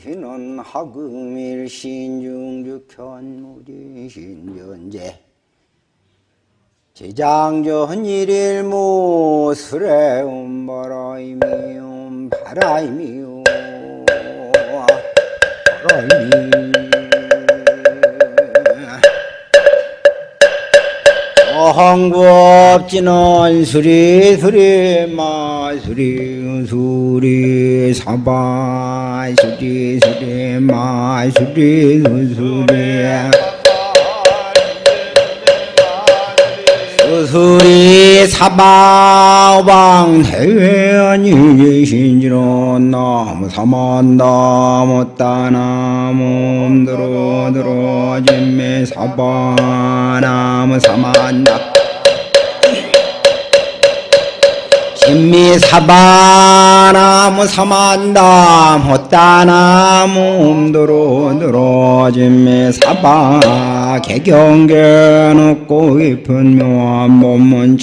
지는 하금일 신중주현무리 신전제. 제장전 일일무 수레음 바라이미움 바라이미움 바라이미 어항법지는 수리 수리 마 수리 수리 사바 수리 수리 마 수리 수리. 수리 사바왕 대회원이 신지로 나무 사만다 못다나무 음드로 드로 진매 사바나무 사만다 진미 사바나무 사만다 못다나무 음드로 드로 진매 사바 개경계 높고 깊은 묘한 몸문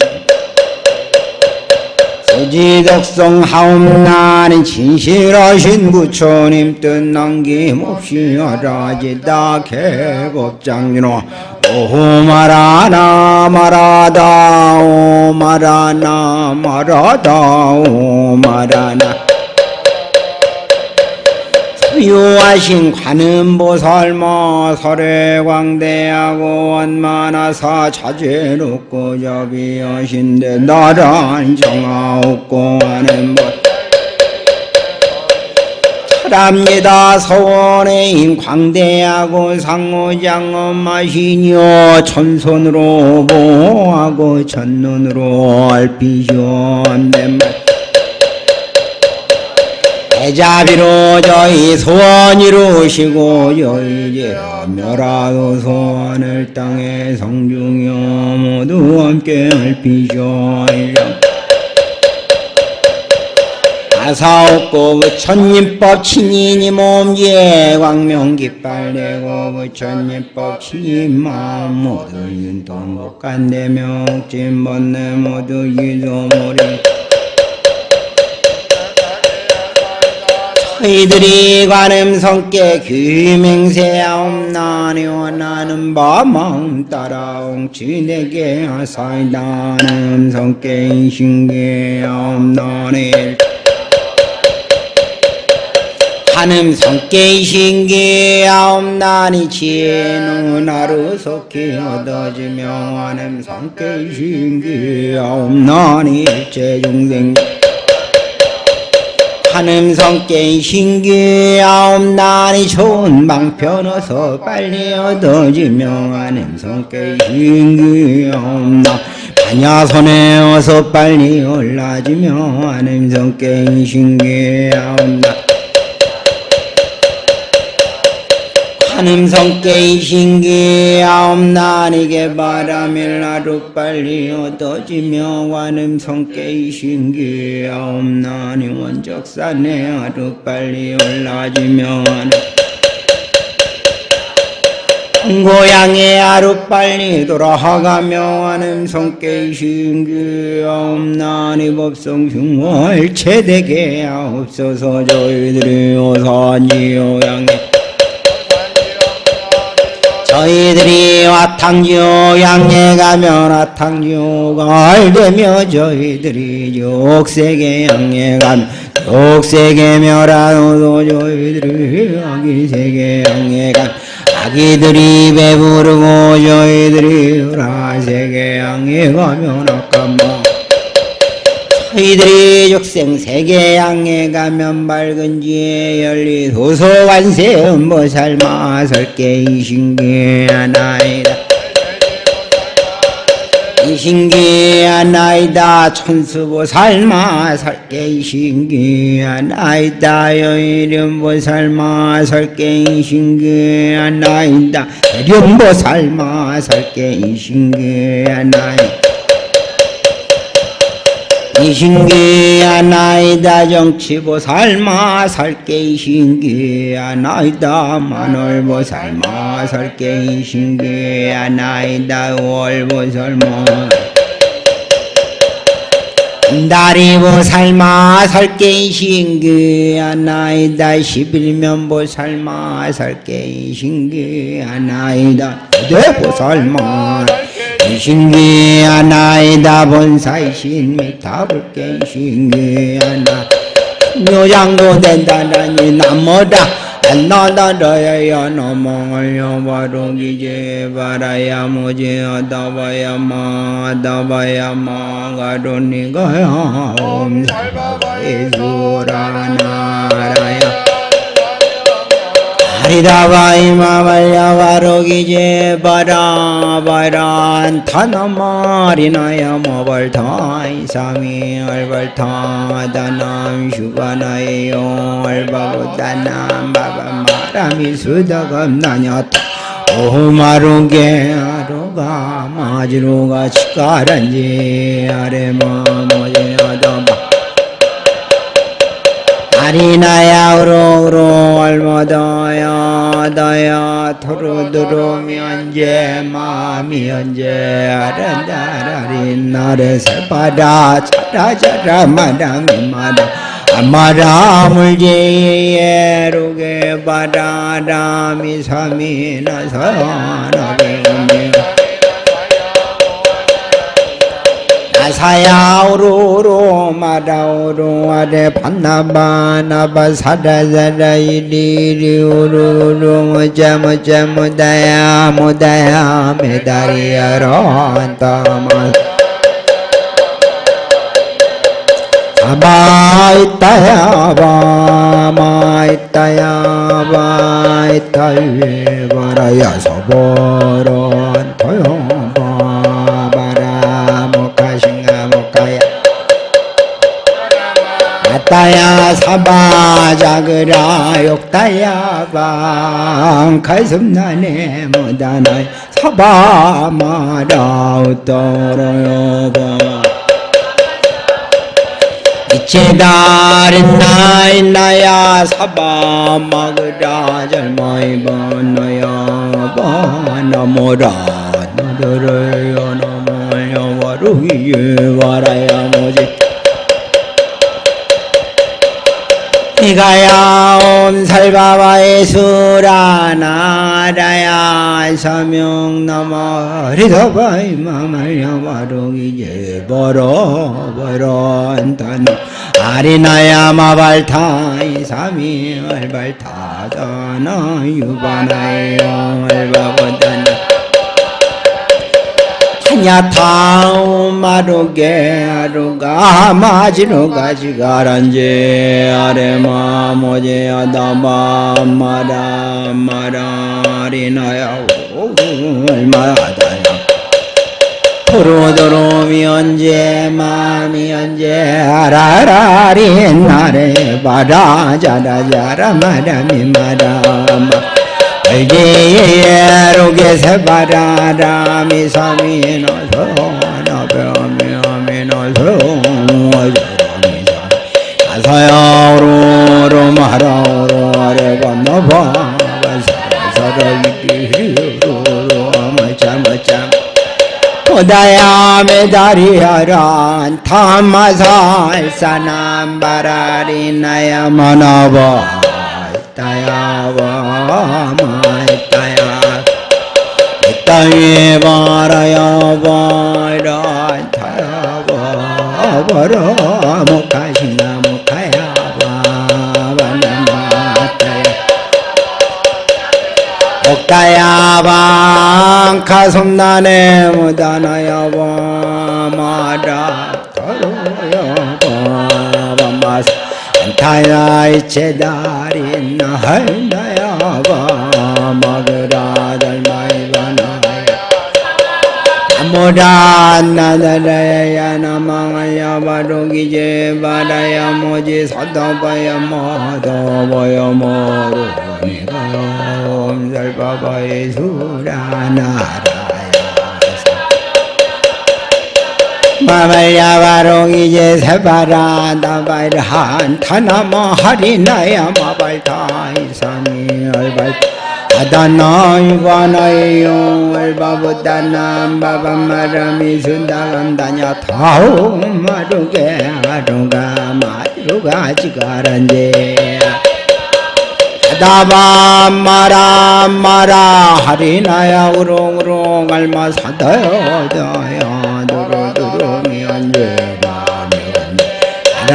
소지덕성 하옵나니 진실하신 부처님 뜻 남김없이 하라지다 개법장진호 오마라나 마라다 오마라나 마라다 오마라나 유하신 관음보살모 설해광대하고 원만하사 자제롭고 저비하신데 나란 정하옵고 하는 법 철합니다. 서원의 인 광대하고 상호장엄 마시니요. 천손으로 보하고 첫눈으로 얼피시온된 말. 대자비로 저희 소원 이루시고 저희 멸하도 소원을 땅에 성중여 모두 함께 할피셔이 라 아사옵고 부처님법 친인이 몸지에 광명 깃발 내고 부처님법 친인 마음 모두 윤동 복간대명 찐번내 모두 이소모리 저희들이 관음 성께 귀맹세하옵나니 원하는 바 마음 따라 옹치내게 하사이다는 성께 인신계하옵나니 한음 성께 신기하옵나니 지혜는 하루 속히 얻어지며 한음 성께 신기하옵나니 일체 중생. 하는 성께 신기하옵나니 좋은 방편 어서 빨리 얻어지며 하는 성께 신기하옵나. 반야손에 어서 빨리 올라지며 하는 성께 신기하옵나 성께 신기하옵나니게 바라밀 하루 빨리 얻어지며 관음 성께 신기하옵나니 원적산에 하루 빨리 올라지며 고향에 하루 빨리 돌아가며 하는 성께 신기하옵나니 법성 흉월 체되게 하옵소서 저희들이 오산지요 양에 저희들이 와탕지오 양에 가면 와탕지오가 알되며 저희들이 욕세계 양에 가면 욕세계 멸하노도 저희들이 아기세계 양에 가면 아기들이 배부르고 저희들이 라세계 양에 가면 아까마 저희들이 육생 세계 양에 가면 밝은 지에 열리 도서관세 음보살 마설게 이신기 하나이다. 이신기 하나이다. 천수보살 마설게 이신기 하나이다. 여이름보살 마설게 이신기 하나이다. 령보살 마설게 이신기 하나이다 이 신기하나이다 정치보살마 살게 이 신기하나이다 만월보살마 살게 이 신기하나이다 월보살마 다리보 살마 설계신그 하나이다 십일면보 살마 설계신그 하나이다 대보 살마 신기 하나이다 본사이신 미타불계신그 하나. 묘장도 된다라니 나무다. 나다라야 너몽을요 바로기제 바라야 모제 아다바야 마 아다바야 마. 가로니가야 옴살바바이수라나라야 하리다바이 마발야 바로기제 바라 바란 타나마리나야 모발타이 사미 얼발타 다남 슈가나에요 얼바보다남 바바마라미 수다감나냐타 오마루게 아로가 마지로가 치카란지 아레마 모 아리나야 우로우로 얼마다야 다야 토르드로 면제 마미 언제 아란다라린 나를 살바라 차라차라 마라미 마라 아마라 물제예로게 바라라미 사미나 사나게 아사야 오로로 마라오로 아래 반나바나바 사라사라 이리리 오로로 모자 모자 모다야 모다야 메다리야로 안타마 아바이따야 바마이따야 바이따위 바라야 서보런 아따야 사바 자그라 욕따야 방 가슴 나네 못하나 사바 마라 웃더러요 바. 이체다른 나이 나야 사바 마그라 젊어이 번너야 바나모라 너들을 너모여 와루이에 와라야 모지 이가야 옴살바바의 수라나라야 서명 넘어 리더바이 마말야 와루이제 버러 버러 안타노 아리나야 마발타이 사미 얼발타다나 유바나이 얼바보다나 하냐타우 마루게 아루가 마지루가 지가란제 아레마 모제 아다마 마라 마라 리나야 얼마다야 도로도로미 언제 마음이 언제 아라라리 나래 바라 자라자라 마라미 마라마 아마차마차 오다야 메다리야란 타마살사남 바라리나야 만나봐 따야와 마따야 땅에 바라야 바라 타야와 바라 목하신가 목하야 바바나마따야 옥다야 방 가솜나네 무다나야 바마라 안타야 이체다린 나할나야 바마그라 달마이바나 마다바야 모르니가 옴살바바의 수라나라야 마말야 바롱이제 세바라 나발한 타나마 하리나야 마발타 이산이 얼발 아다나 유바나에요. 얼바보다나 바밤마라미 순다간다냐 타오 마루게 아루가 마루가 지가란제 다바 마라 마라 하리나야 우롱우롱 알마 사다요 다야 두루두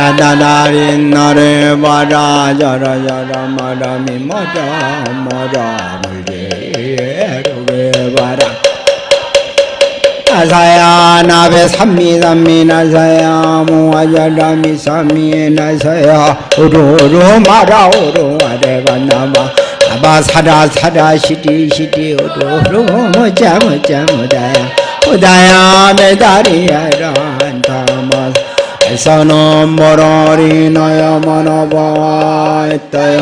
라다나린 나레 바라 자라 자라 마라미 마라 마라 물게 루게 바라 나사야 나베 삼미 삼미 나사야 무아자라 미 삼미 나사야 우루루 마라 우루 아레바 나마 아바 사라 사라 시디 시디 우루루 모자 모자 모다야 모다야 메다리야라 에사노 모로리 나야 마나바 에따야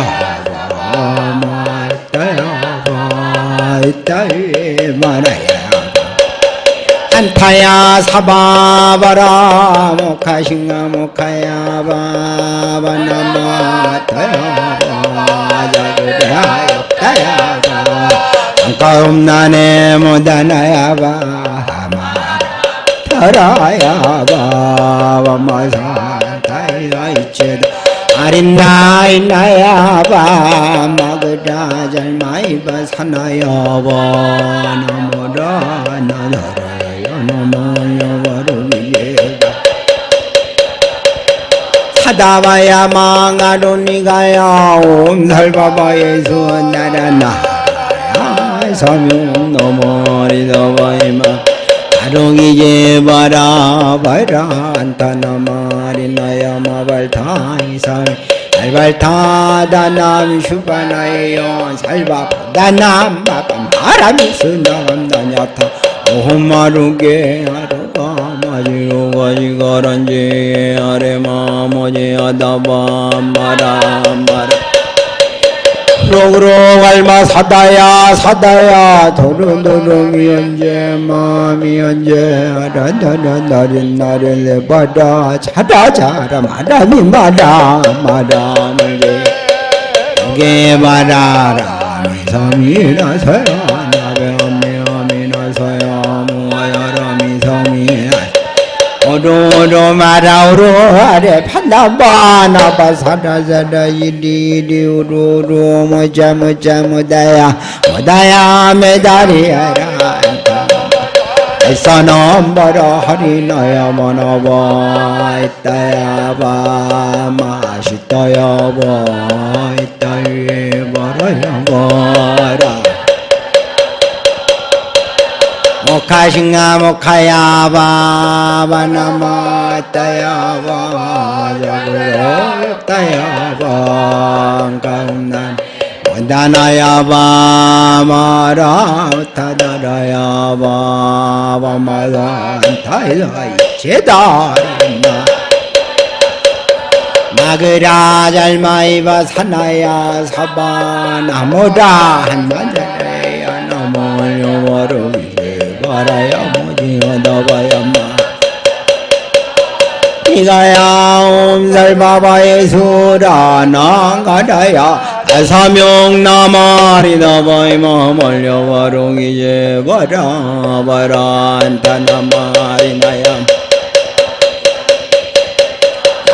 바마 에따야 바 에따이 마나야 안타야 사바바라 모카싱가 모카야 바바나마 타야 바자그야 역다야 바 안가움나네 모다나야 바마 타 라야 바바마사 타야 이체다 아린나이나야 바마그라 잘마이바 나모라 나나라야 나마야 바르미예가 사다바야 망아로니가야 옴살바바예수 나라나 서명 너머리 더바이마 아롱이제 바라 바라 안타나마리나야 마발타이사 알발타다남 슈 로그로 알마 사다야 사다야. 도르도르미 언제 마미 언제 아란다란 나린 나린 레바다 자다 자라 마라미 마라 마라 물게 게 마라라. 미사미나 서야 오로로 마라오로 아래 판나바 나바 사라사라 이리리 우로로 모자 모자 모다야 모다야 메다리야라 에서넘버러 허리너야 머너버 있다야 바 맛있다야 버 있다야 버러야 버라 모카싱가 모카야 바바나마 따야 바 자그로 따야 바 가운난 원다나야 바 마라 타다라야 바 바마라 타이라 제다리나 마그라 잘마이바 사나야 사바 나모다 나모요 와르비세 바라야 모지어 나바야마. 이가야 옴살바바의 수라 나 가다야. 사명 나마리다 바이마 멀려와롱이제 바라 안타나마리나야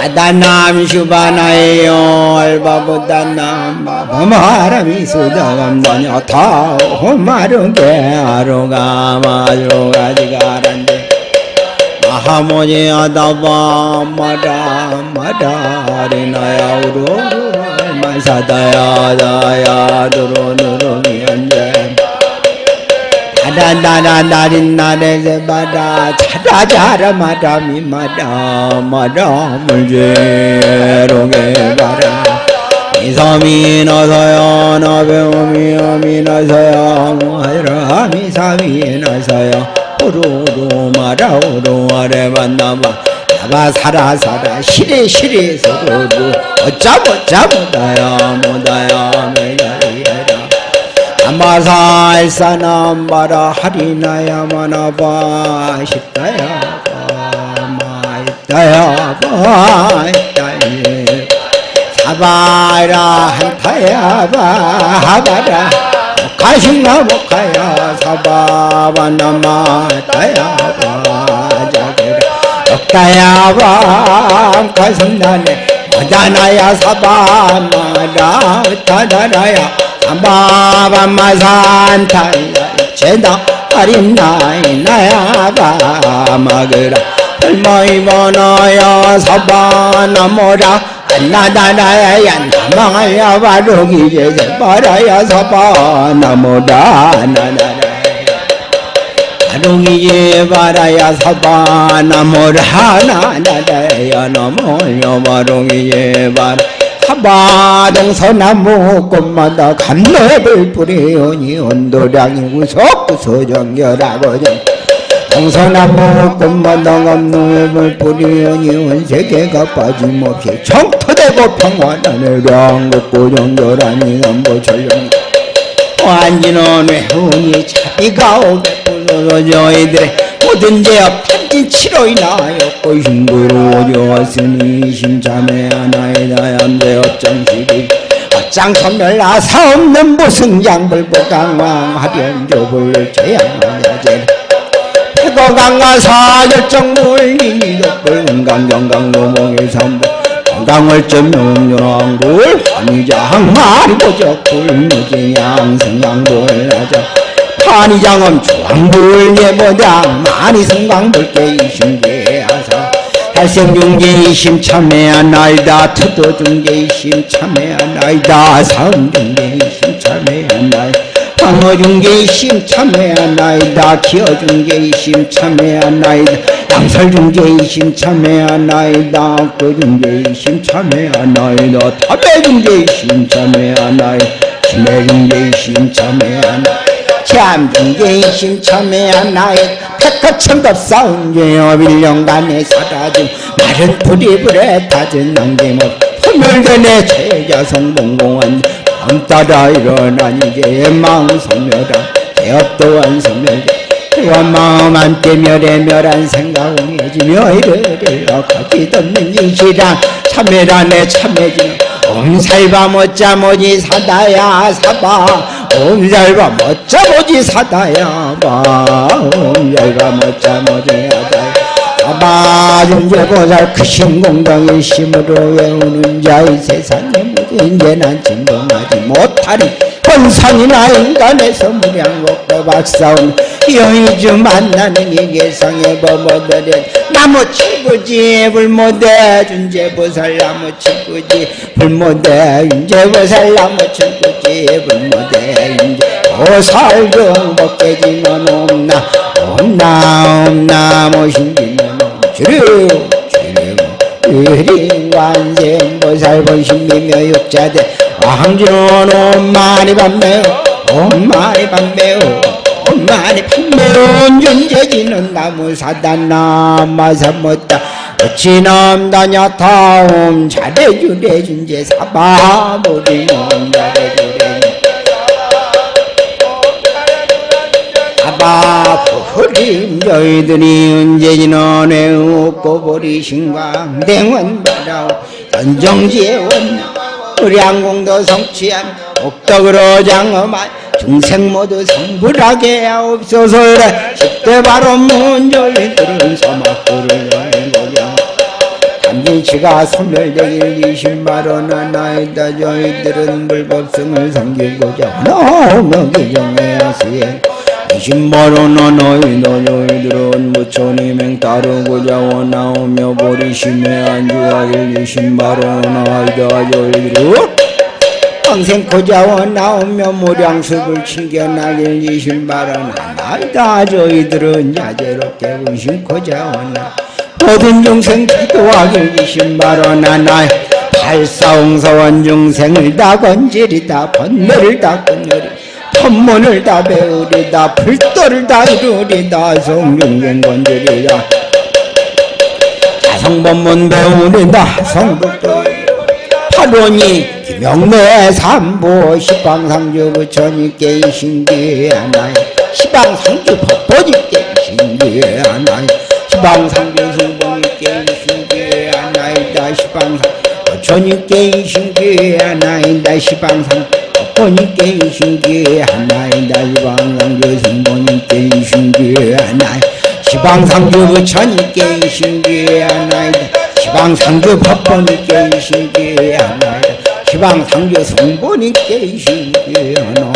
아다남 슈바나에요 알바보다남 바마라미 수다감다냐 타 호마르게 아로가 마로가 지가란데 마하모니 아다바 마다 마다 리나야 우루루 마사다야 다야 안제 마다미 마다 마다 물제로게 바라 이섬이 나서야 나배오미 어미 나서야 무하라 미사미 나서야 호로로 마라오로 아래 만나봐 나가 살아 살아 시리 시리 서로로 못다야 못다야 메가리야라 아 마사 일사남바라 하리나야 마나바 시타야 마이타야 바이타예 사바라 한타야 바하바라. 가신나 복하야 사바바나마 다야 바 자게라 억다야바 가슴나네. 어다나야 사바마라 다다라야. 사 바바마산타야 제다 아린나이 나야바 마그라 얼마이 번어야 사바나모라 나다나야 나마야 바로기 제제 바라야 사바나모라 나나라 바로기에 바라야 사바나모라 나나라야 너모여 바로기에 바라 사바동서나무 꽃마다 감넓을 뿌리오니 온도량이 우석구소정결하고 동서나무 꽃마다 감넓을 뿌리오니 온 세계가 빠짐없이 청토되고 평화단을 양국고 정결하니 안보철령 완진원 외훈이 자비가 오백 불로 저희들의 모든 죄업 탄진 치료이나였고 흉부로 오져왔으니 심참해 하나이다 얌대 업장시기 어장선멸 나사 없는 무승장불고 강왕 하변조불 은강정강 노몽의 삼부 건강월점 명령왕불 환희장 마리보적 불무지양 승강불 하자 판이장엄 주왕불 예보장 많이 승강불께 이심계하사. 달생중계이심 참회한 나이다. 투도중계이심 참회한 나이다. 사음중계이심 참회한 나이다 방어중계이심 참회한 나이다. 기어중계이심 참회한 나이다. 양설중계이심 참회한 나이다. 거중계이심 참회한 나이다. 타배중계이심 참회한 나이다 심해중계이심 참회한 나이다 참중계이심 참회한 나의 백화천급 싸움제여 밀령간에 사라진 마른 불이불에 타진 남김없 소멸전에 제자성봉공한 밤따라 일어난 이제 망성멸한 제업도 완성멸 원마음 한때 멸에 멸한 생각 옹해지며 이르리러 가지없는 이시랑 참회란에 참회지는 옴살바 못자 모지 사다야 사바 못자 모지 사다야 못자 모지 사다 존재보살 크신 공덕의 심으로 외우는 자의 세상에 모든 죄난 진동하지 못하리. 권상이나 인간에서 무량곡도 박사온 여의주 만나는 이 개성의 범어들은 나무 친구지 불모대 준재보살 나무 친구지 불모대 윤재보살 나무 친구지 불모대 윤재 보살 정복해지면 없나 없나 없나 모신지면 주류 주류 의리관생 보살 본 신비며 육자대 왕주는 엄마니 밤매요 엄마니 밤매요 엄마니 밤매운 윤재지는 나무 사단 남마사 못다 어찌남 다냐타옴 잘해주래 준재 사바 모리놈 잘해주래 저희들이 언제지나 내웃고 버리신과 댕원바라오 전정지에 원나 우리 항공도 성취한 옥덕으로 장엄한 중생 모두 성불하게 하옵소서 십대 바로 문절들은 서막들을 여행고자 단진치가 소멸되길 이십만원 나이다 저희들은 불법성을 섬기고자 너무 기정의 수행 이십만원 너희도 저희들은 무천이맹 따르고자 원하오며 보리심에 안주하길 이십만원 나이다 저희들은 평생 고자원 나오며 무량습을 챙겨나길 이신바라나 나이다 저희들은 야제롭게 의심 고자원나 모든 중생 기도하길 이신바라나 나 팔사홍서원 중생을 다 건지리다 번뇌를 다 끊으리 법문을 다 배우리다 불도를 다 이루리다 성중생 건지리다 자성법문 배우리다 성불도 파론이 김영래 삼보 시방상주 부처님께 신기하나이 시방상주 법보님께 신기하나이 시방상주 승보님께 신기하나이다 시방상 부처님께 신기하나이다 시방상 성보니께 신기 하나이다 시방상주 성보니께 신기 하나이 시방상주 부처니께 신기 하나이다 시방상주 법보니께 신기 하나이다 시방상주 성보니께 신기 하나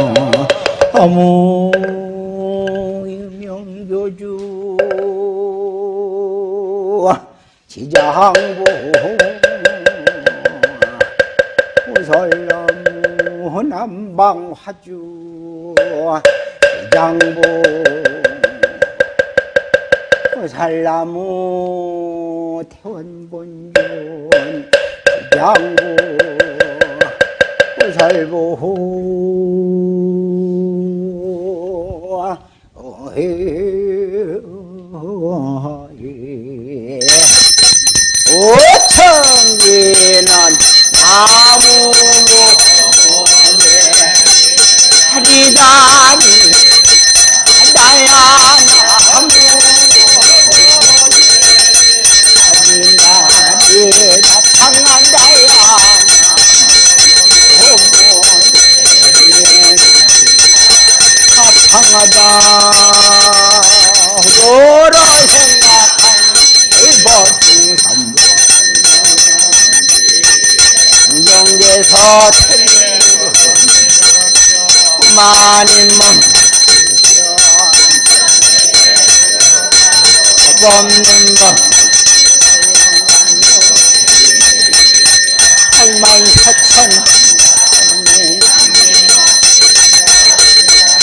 아무 명교주. 지장부 설나무 남방 화주 장부 살나무 태원본전 장부 살보 어헤 오청기는 나무 하리 만인몸 없는 법 팔만 사천.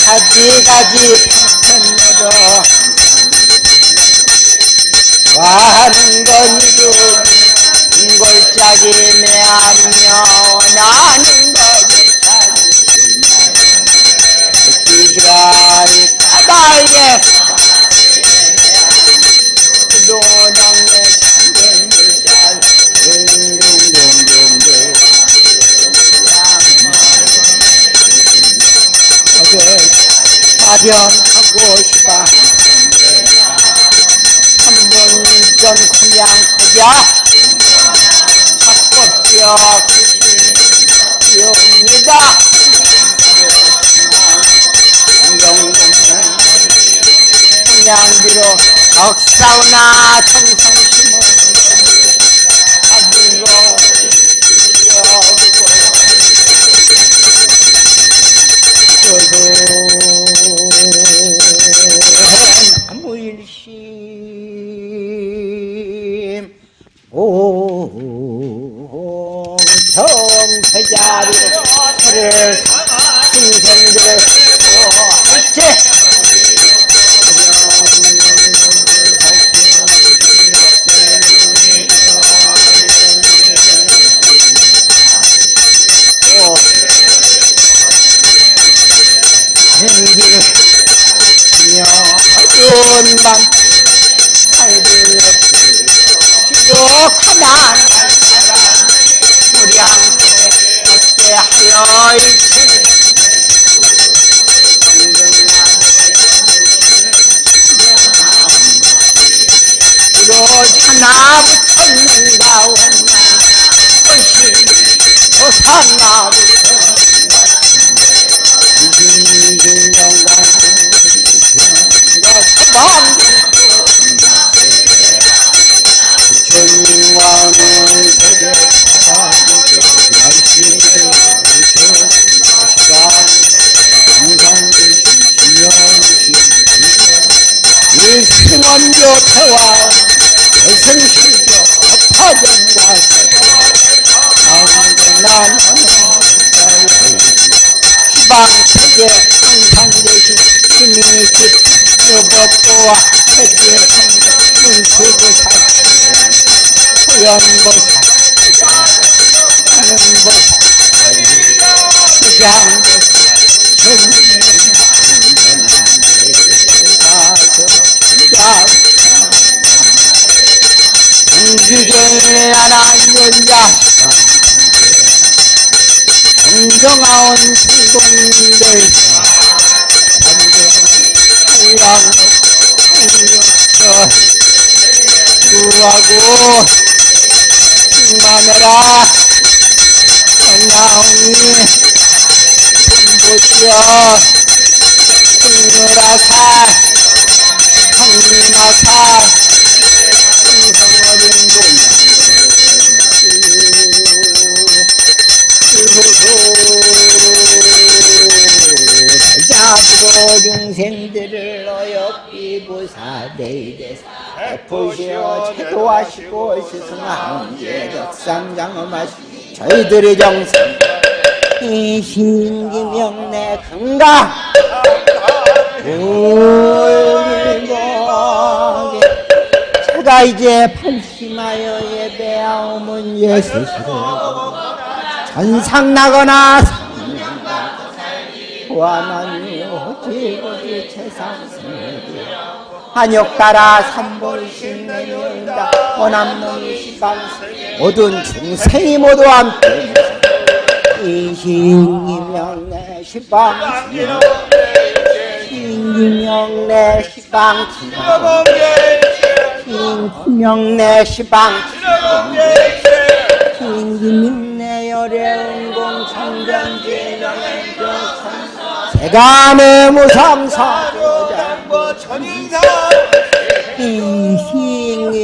가지가지 적사우나 청성 도 희방세계 항상 되신 스님이 집 여법도와 세계 문수보살 소연보살 하는보살 수장보살 공주제 하나님자 공 정하온 수동들 산정이라고 구하고 충만해라 나오니 보시오 승유라사 황리마사 베푸시오. 채도하시고 스승한 덕상장엄하시 저희들의 정성 이 신기명내 건강 울고 제가 이제 팔심하여 예배하오면 예수스를 전상 나거나 보아나니요 지고지 최상승이 한역 따라 삼볼신 내려온다. 원암놈이 시방 모든 중생이 모두 함께 이신기명내 시방 신기명내 시방 신기명내 시방 신기민내 열애운 공창전지 세간의 무상사 천인사 인신이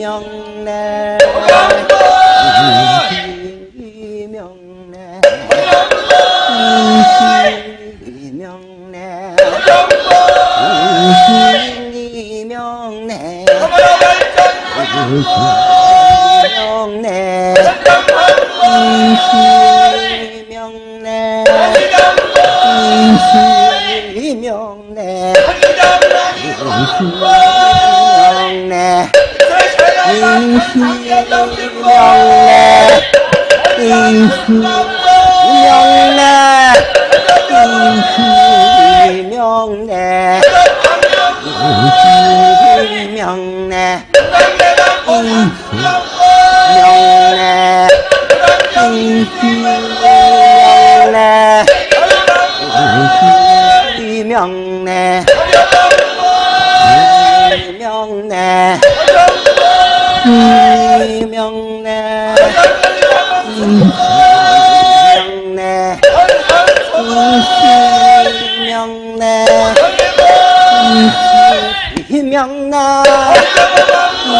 명내 인신이 명내 인신이 명내 인신이 명내 Allah.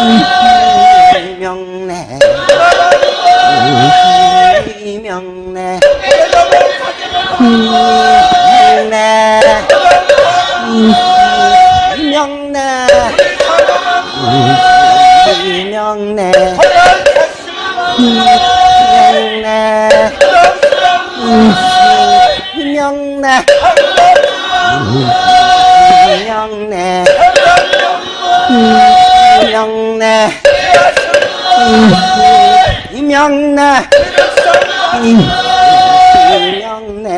Bye. 이명내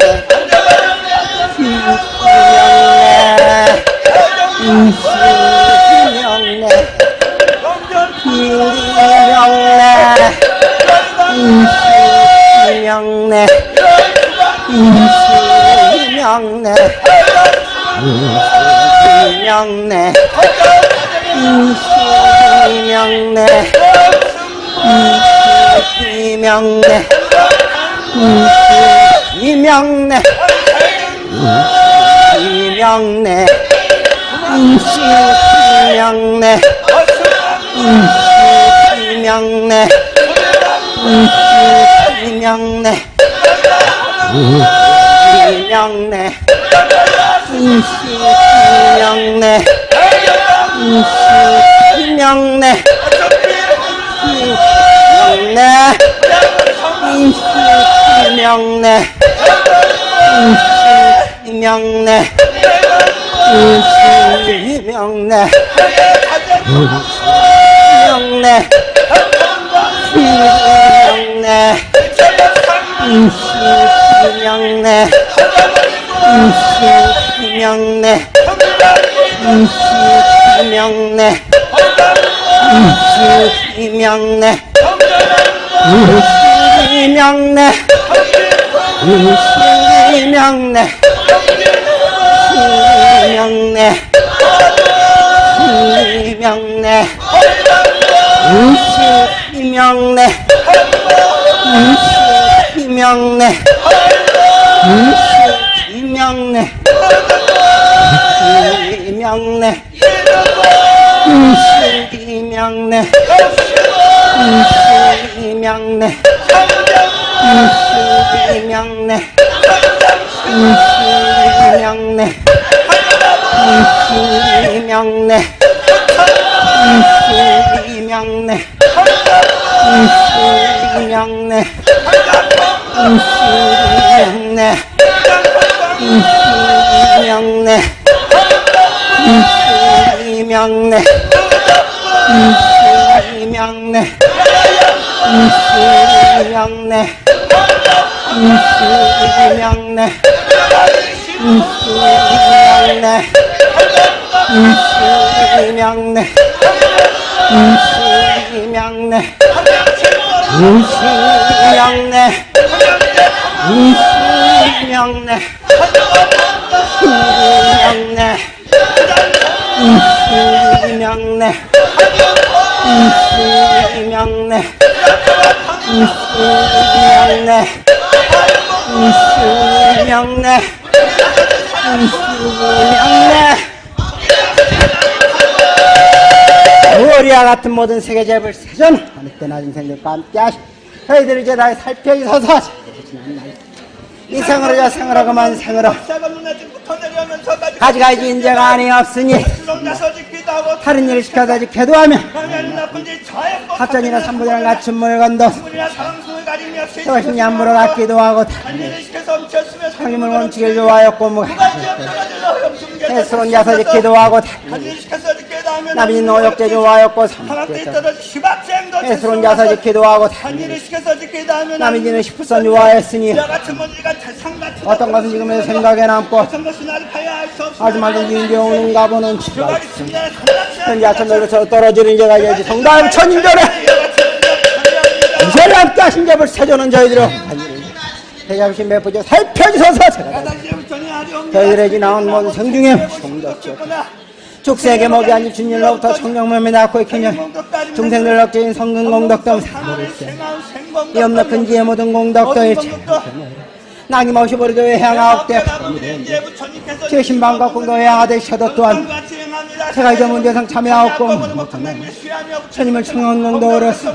이명내 이명내 이명내 이명내 이명내 이명내 이명내 이명내 이명내 이명내 이명내 이명내 이명내 이명내 이명내 이명내 이명내 이명내 이명내 이명내 이명내 이명내 이명내 이명내 이명내 이명내 이명내 이명내 이명내 명내 명내 시명내 시명내 시명 내 시명내 시명내 시명내 시명내 시명내 이명래 이명래 이명래 이명래 이명래 이명래 이명래 이명래 이명래 이명래 이명래 이명래 이명래 이명래 이명래 이명래 우리와 같은 모든 세계 재벌 세전 어느 때나 인생들과 함께 하시 저희들 이제 다 살펴 있어서 이 생으로 저 생으로그만 생으로 가지가지 인재가 아니 없으니 다른 일을 시켜서 지켜도 하며 합전이나 삼부전을 갖춘 물건도 저것이 냠물어 갖기도 하고 상임을 멈추길 좋아하였고 뭐 해스러운 자서 지키도 하고 남인 노역제 좋아하였고 해스러운 자서 지키도 하고 남인지는 십불선 좋아했으니 어떤 것은 지금의 생각에 남고 아주 말든지 오는가 보는 현재 아천들로 저 떨어지는 이제가 이제 성당 천인전에 이세를 함께 하신 잡을 세조는 저희들은 대잡신 매부죠 살펴주셔서. 제가 저희들의 지나온 모든 성중에 성덕지었 축세계 먹이 아닌 주님로부터 청정몸에 낳고 익히냐 중생들 럭지인 성근 공덕동 이 없는 근지의 모든 공덕도의 낙임없이 버리도 향하옵되 제 신방과 공도에 향하되셔도 또한 제가 이제 문제상 참여하옵고 천님을 청원공도 어렸어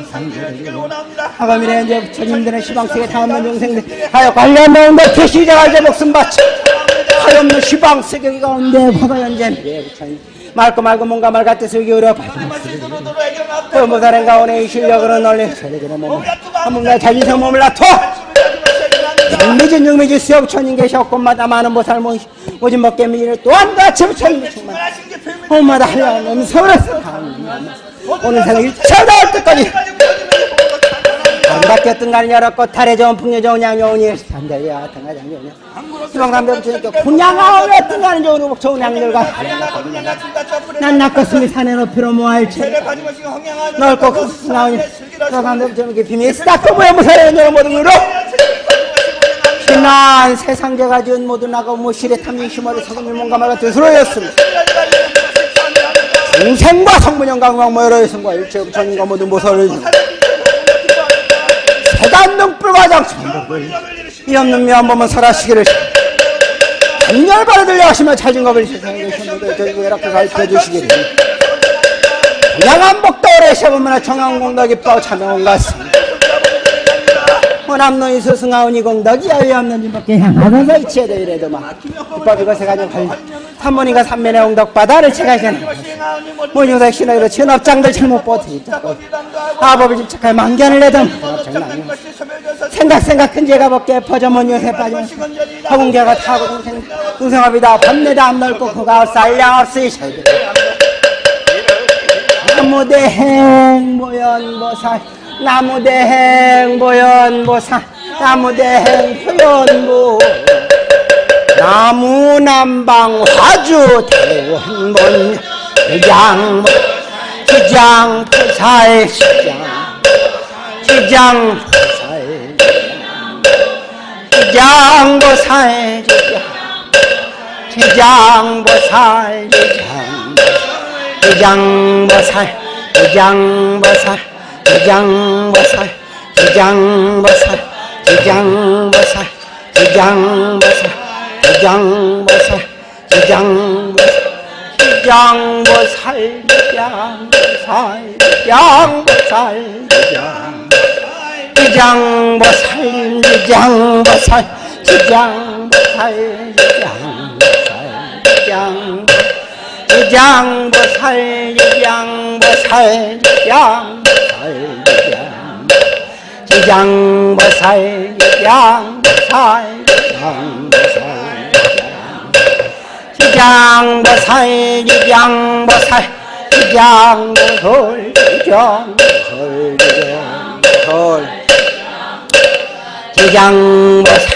하감이래 이제 부처님들의 시방세계 다없는 중생들. 하여 관련 나온다 계시자가 이제 목숨 바쳐 하염는 시방 세계 가운데 화가 연재 부처님 말고 말고 뭔가 말 같아서 여기 어려 보모사는 가운데 이 실력으로 널리 한번가 자기생 몸을 놔둬 미진 육미지? 수업천인 계셨건마다 많은 보살 모진 먹게 미를 또한 같이 부처님 엄마다 하려는 음성으로서 오늘 생각 일차 나올 때까지. 안 바뀌었던 간이 열었고 달에 좋은 풍요 좋은 양 좋으니 산대야 등가 장 좋으냐 희망담배 부처님께 군양아오며 어떤 간이 좋은 좋은 양들과 난 낚았으니 산에 높이로 모할채 넓고 큰 나오니. 희망담배 부처님께 비밀 싹고 모여 무사히 여러 모든 으로 지난 세상에 가진 모든 나가 무실의 탐진 심화를 사금이 몸과 말과 뜻으로였습니다. 중생과 성분영과 음악모여로 여성과 일체의 부처님과 모든 모서를 세간 등불과 장수를 이 없는 미한 몸은 살아시기를 강렬바로 들려하시며 찾은 겁을 세상에 계신데 저희도 외락도 가르쳐 주시기를 양한 복도 오래 시험문화 청양공덕 입도 자명원과 습니다. 호남노인 스승하오니 공덕이 여유 없는 님밖에 향하면서 이치에도 이래도 막 이법 이것에 가지고 갈 삼문이가 삼면의 옹덕 바다를 채가시는 문유석 신호로 천업장들 잘못 보더니 아법을 집착할 망견을 내던 생각 생각 큰 죄가 벗게 퍼져 문유세 빠지면 허공개가 타고 동생 동생업이다 밤내다 안 넓고 그가 쌀량 없으이 나무대행 모연보살 나무대행 보현보사 나무대행 보현보. 나무남방 화주 대원본 주장 주장 포사의 시장 주장 포사의 주장 보사의 주장 주장 보사의 주장 주장 보사의 주장 보사의 장보살 지장보살 지장보살 지장보살 지장보살 지장보살 지장보살 지장보살 지장보살 지장보살 지장보살 지장보살 지장보살 지장보살 지장보살 지장보살 지장보 살기양 지장보살 양보살 지장보살. 지장보살 지장보살. 지장보돌 지장보돌 지장보돌 지장보살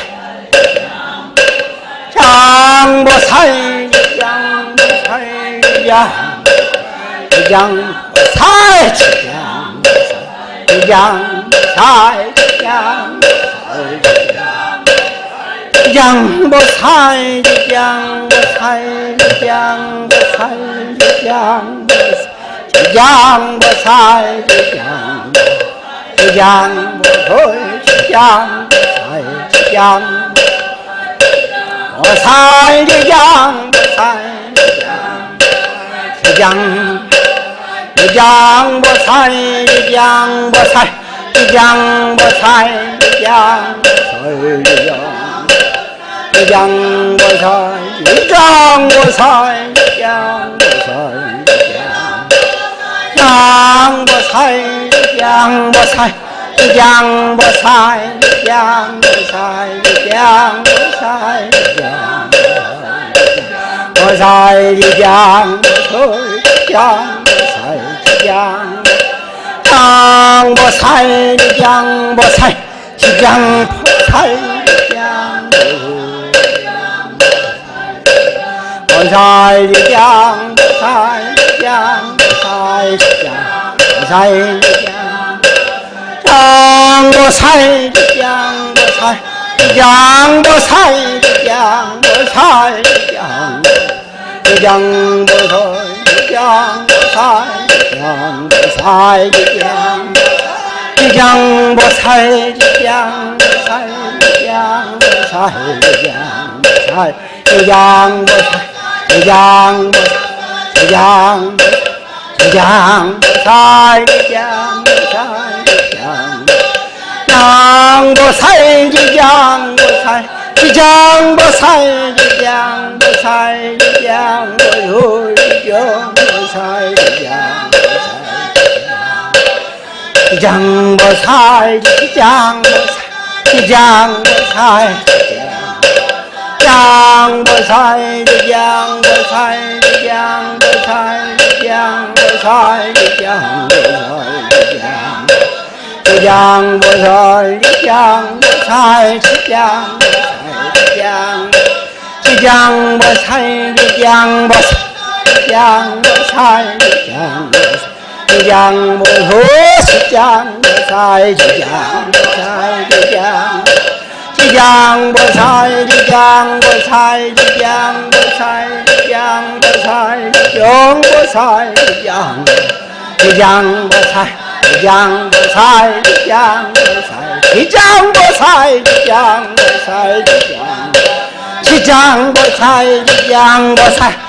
양보살. 지장보살 양보살 양보살. 지장 新疆采的香采的香新疆我采的香我采的香我采的香新疆我采的香新疆我采的香我采的你让我猜你让我猜你让我猜你让我猜你让我猜你让我猜你让我猜你让我猜你让我猜你让我猜你让我猜你让我猜你让我猜你让我猜你让 장 보살 지장 보살 지장 보살 지장 장보살 지장 보살 지장 보살 지장 보살 지장 지장 보살 지장 보살 지장 보살 지장 지장 보살 지장 보살 지장 보살 지장 보살 지장 보살 지장 지장 지장 보살 지장 보살 지장 장보살 지장 보살 지장 보살 지장 보살 지장 보살 지장 보살 지장 지장 보살 지장 보살 지장 보살 장보살 지장보살 지장보살 지장보살 지장보살 지장보살 지장보살 지장보살 지 江母若是江母在的江在的江，这江母在的江母在的江母在的江母在的江母在的江，这江母在的江母在的江母在的江母在的江母在的江，这江江江。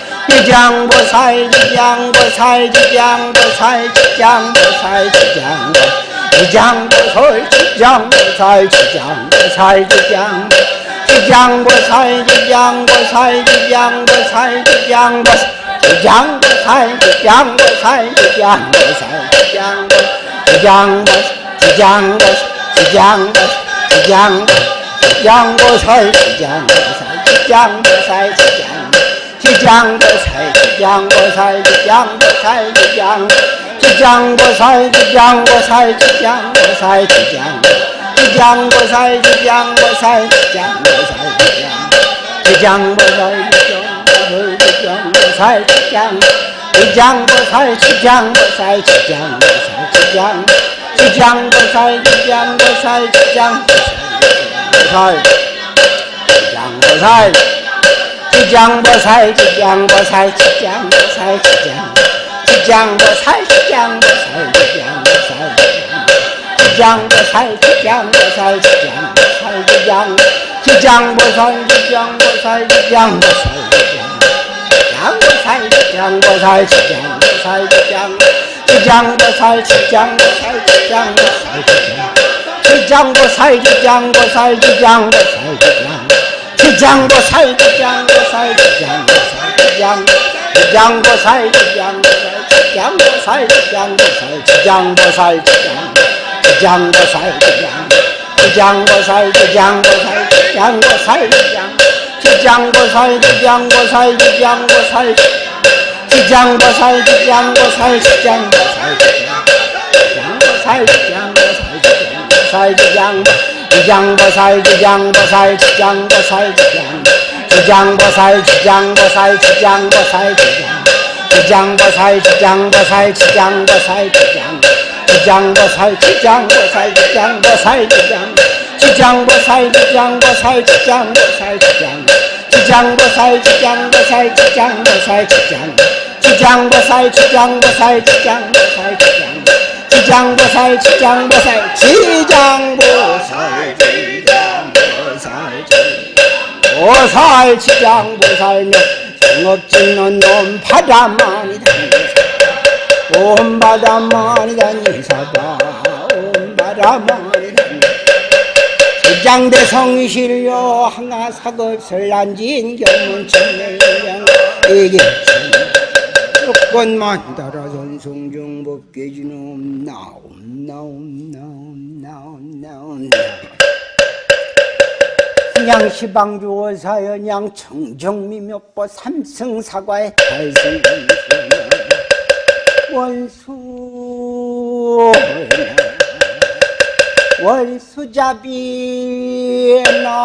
吉江不菜，吉江不菜，吉江不菜，吉江不赛，吉江。吉江不菜，吉江不菜，吉江不菜，吉江不赛，吉江。吉江不菜，吉江不菜，吉江不菜，吉江不赛，吉江。吉江不赛，吉江不赛，吉江不赛，吉江不赛，吉江。吉江不赛，吉江不赛，吉江不赛，吉江不赛。giang bơ sai chích giang bơ sai chích giang bơ sai chích giang chích giang bơ sai chích giang bơ sai chích giang bơ sai chích giang chích giang bơ sai chích giang bơ sai chích giang bơ sai chích giang bơ sai chích giang bơ sai chích giang chích giang bơ sai chích giang bơ sai chích giang bơ sai chích giang chích giang bơ sai chích giang bơ sai chích giang bơ sai chích giang bơ sai 江波菜吃江波菜吃江波菜吃江吃江波菜吃江波菜吃江波菜吃江波菜吃江波菜吃江波菜吃江吃江波菜吃江波菜吃江波菜吃江波菜吃江波菜吃江波菜吃江波菜吃江波菜吃江波菜吃江波菜吃江波菜吃江波菜吃江波菜吃江波菜吃江 장보살 지장보살 지장보살 지장 지장보살 지장보살 지장보살 지장 지장보살 지장보살 지장보살 지장 지장보살 지장보살 지장보살 지장 지장보살 지장보살 지장보살 지장보살 지장 보살 지장 지장보살 지장 지장보살 지장보살 지장보살 지장 지장보살 지장보살 지장보살 지장보살 지장보살 지장보살 지장보살 지장보살 지장보살 지장 지장보살 지장보살 지장보살 지장 지장보살 지장보살 지장보살 지장 지장보살 지장보살 지장 보살지장 보살지 보살지장 보살면 정업짓는 놈 바다만이 다니온 바다만이 다니사다 온 바다만이 다니 지장대 성실요 항아사급설난진 경문천명양 이게 조건만 따라 전송중 법계지놈 나옴 나옴 나옴 나옴 나옴. 그냥 시방주어 사연 양 청정미몇보 삼승사과의 달승 원수. 월수잡이 나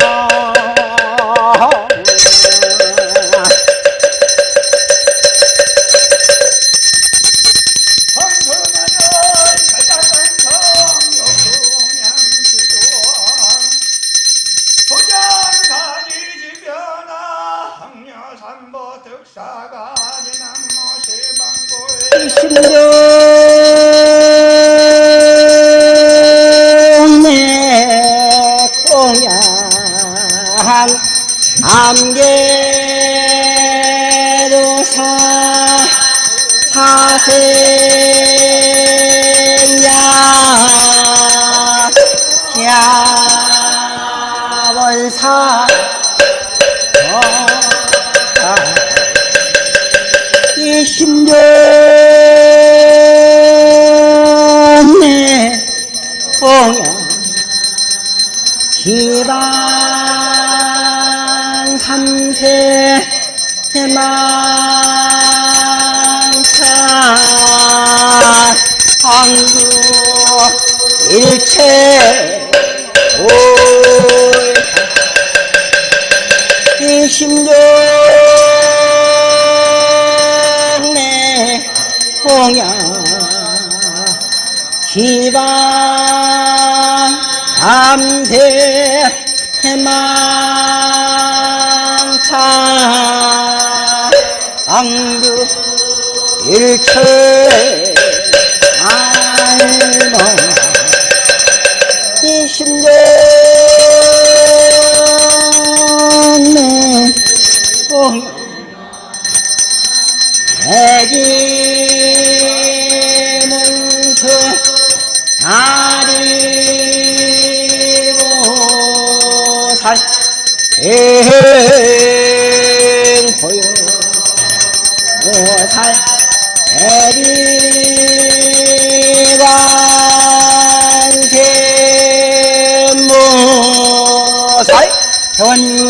회원님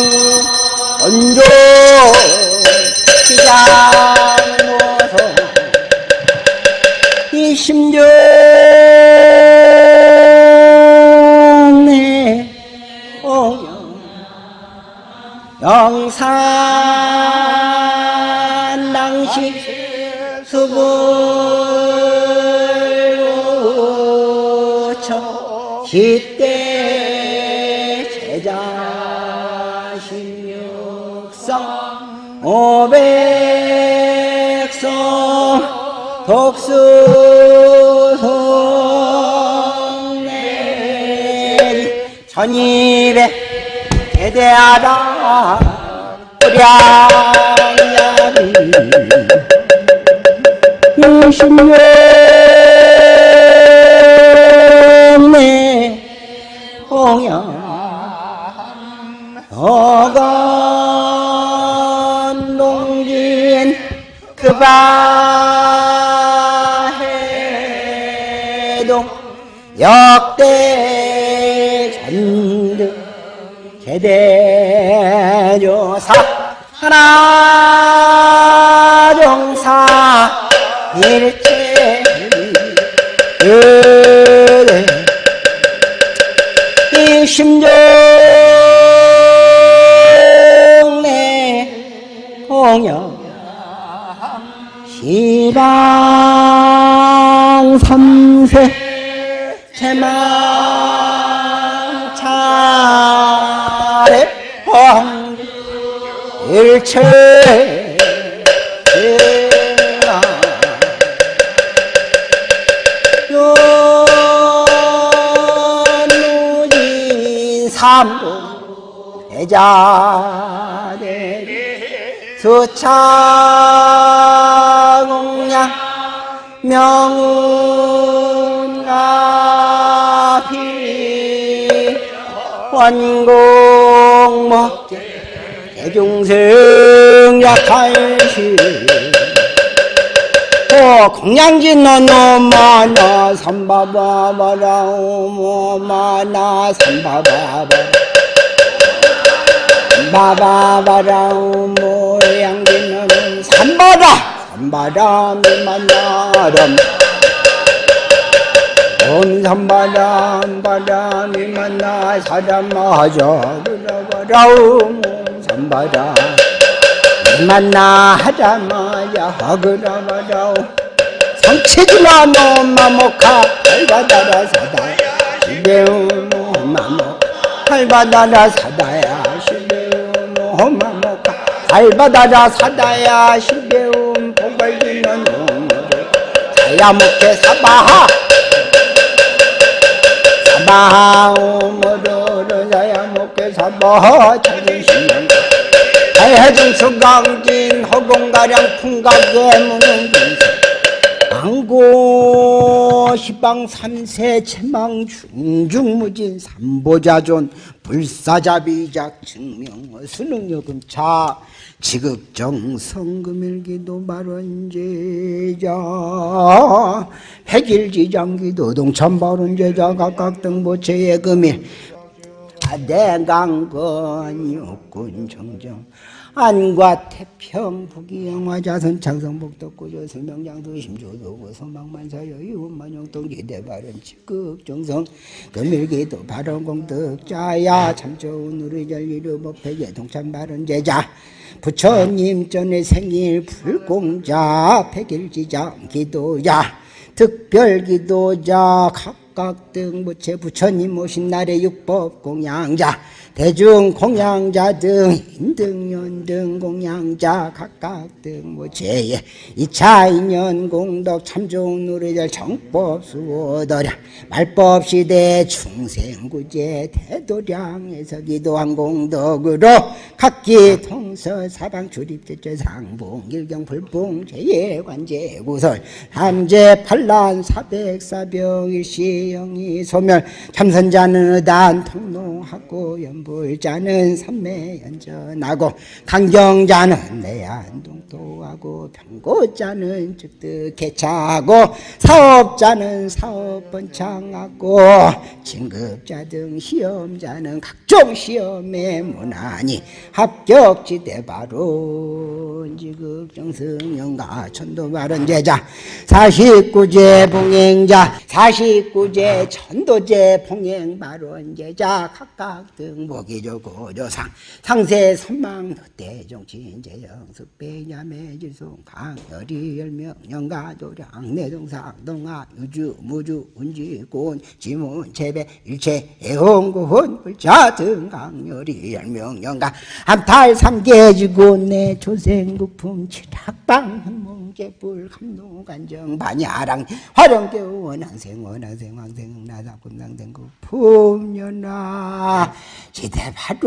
언조 시장으로서 이 심정에 오영 영산 당시 수부 시대 독수송내 천이백 대대하다 뿌량야비 유신령내 홍영 어건 농진 그바 역대 전득 제대조사. 하나종사. 일체 의대 이 심정내 공영 시방 삼세 제망차례 황 일체 삼도 대자대 수차공양 명운 원공목제 대중생 약할시 오 공양진 너너마나 삼바바바라 오모마나 삼바바바 바바바라 오모양진 너는 삼바라. 삼바라 미만나람 옴 삼바람 바람이 만나 사람 마저 그러바라 옴. 삼바라 만나 하자마자 하그라마자 성체지마 노마모카 할바다라 사다야 시베우노 마모 할바다라 사다야. 시베우노 마모카 할바다라 사다야. 시베움 복발기는 노모를 자야목해 사바하 사바하 오모르르 자야목해 사바하 자존심만 해중 수강진 허공가량 풍각에 무는 안고 시방 삼세 체망 중중무진 삼보자존 불사자비작 증명 수능여금 차 지극정 성금일기도 발원제자 백일지장기도 동참발원제자 각각 등 보체의 금일 대강건 육군 정정 안과 태평 부기 영화 자선 창성복 덕구조 생명장도 심조도고 소망만사여 이원만용동 기대발은 직극 정성 금일기도 발언공덕 자야 참 좋은 우리 전리루 법회계 동참발은 제자 부처님 전에 생일 불공자 백일지장 기도자 특별기도자 각각 등부채 부처님 오신 날의 육법 공양자 대중 공양자 등 인등 연 등 공양자 각각 등부채에 이차 인연 공덕 참 좋은 노래절 정법 수어더랴. 말법 시대 충생구제 대도량에서 기도한 공덕으로 각기 통서 사방 출입제제 상봉 일경 불봉 제예 관제 구설 삼재 판란 사백사병 일시 영이 소멸 참선자는 의단 통로하고 연불자는 삼매 연전하고 강경자는 내안동도하고 병고자는 즉득 개차하고 사업자는 사업 번창하고 진급자 등 시험자는 각종 시험에 문하니 합격지대 바로 지극정승 영가 천도 바른 제자 사십구제 봉행자 사십 구제 천도제 봉행 바른 제자 각각 등 목이조 고조상 상세 선망 대정친 재영 습배야매 지송 강 열이 열명 영가 도량 내동상 동아 유주 무주 운지 곤 지문 재배 일체 애홍구혼 불자 등 강 열이 열명 영가 암탈 삼계지고 내 조생국품 칠학방 현몽 개불 감동 간정. 반야랑 화령교 원항생 원항생 왕생 나사군당생 구 품연아. 지대파존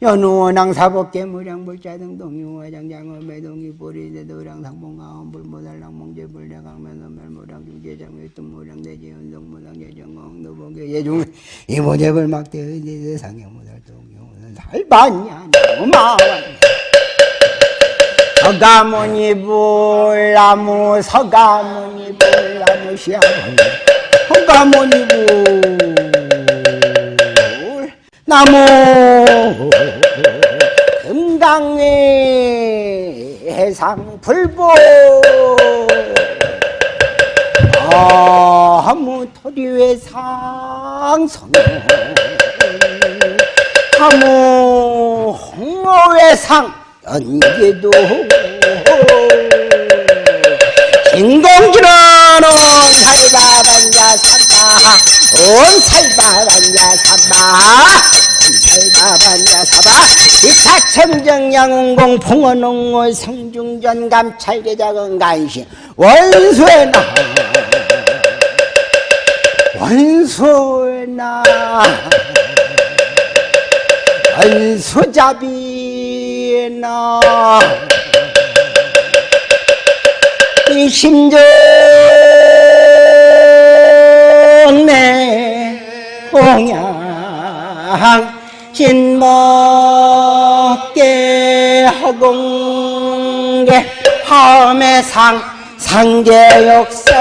연우원항 사법계 무량불자 등 동 유화장 장어 매동이 보리대 도량 상봉가원 불모달랑 몽제불 대강면은 멜무량 중제장 외뚱 무량 예정공 노봉계 예중 이모제불 막대의 상경무달 살반야 너마완 서가모니 불나무 서가모니 불나무 시아모니. 서가모니 불 나무. 금강의 해상 불보. 아무 토리의 상성 아무 홍어의 상 연기도 진공지로는 살바반자 사바 온 살바반자 사바 온 살바반자 사바. 이사천정 양운공 풍원홍월 성중전 감찰계작은 간신 원수의 나. 원수의 나 원수잡이나 이 심정 내 공양 진먹게 허공계 함의상 상계역세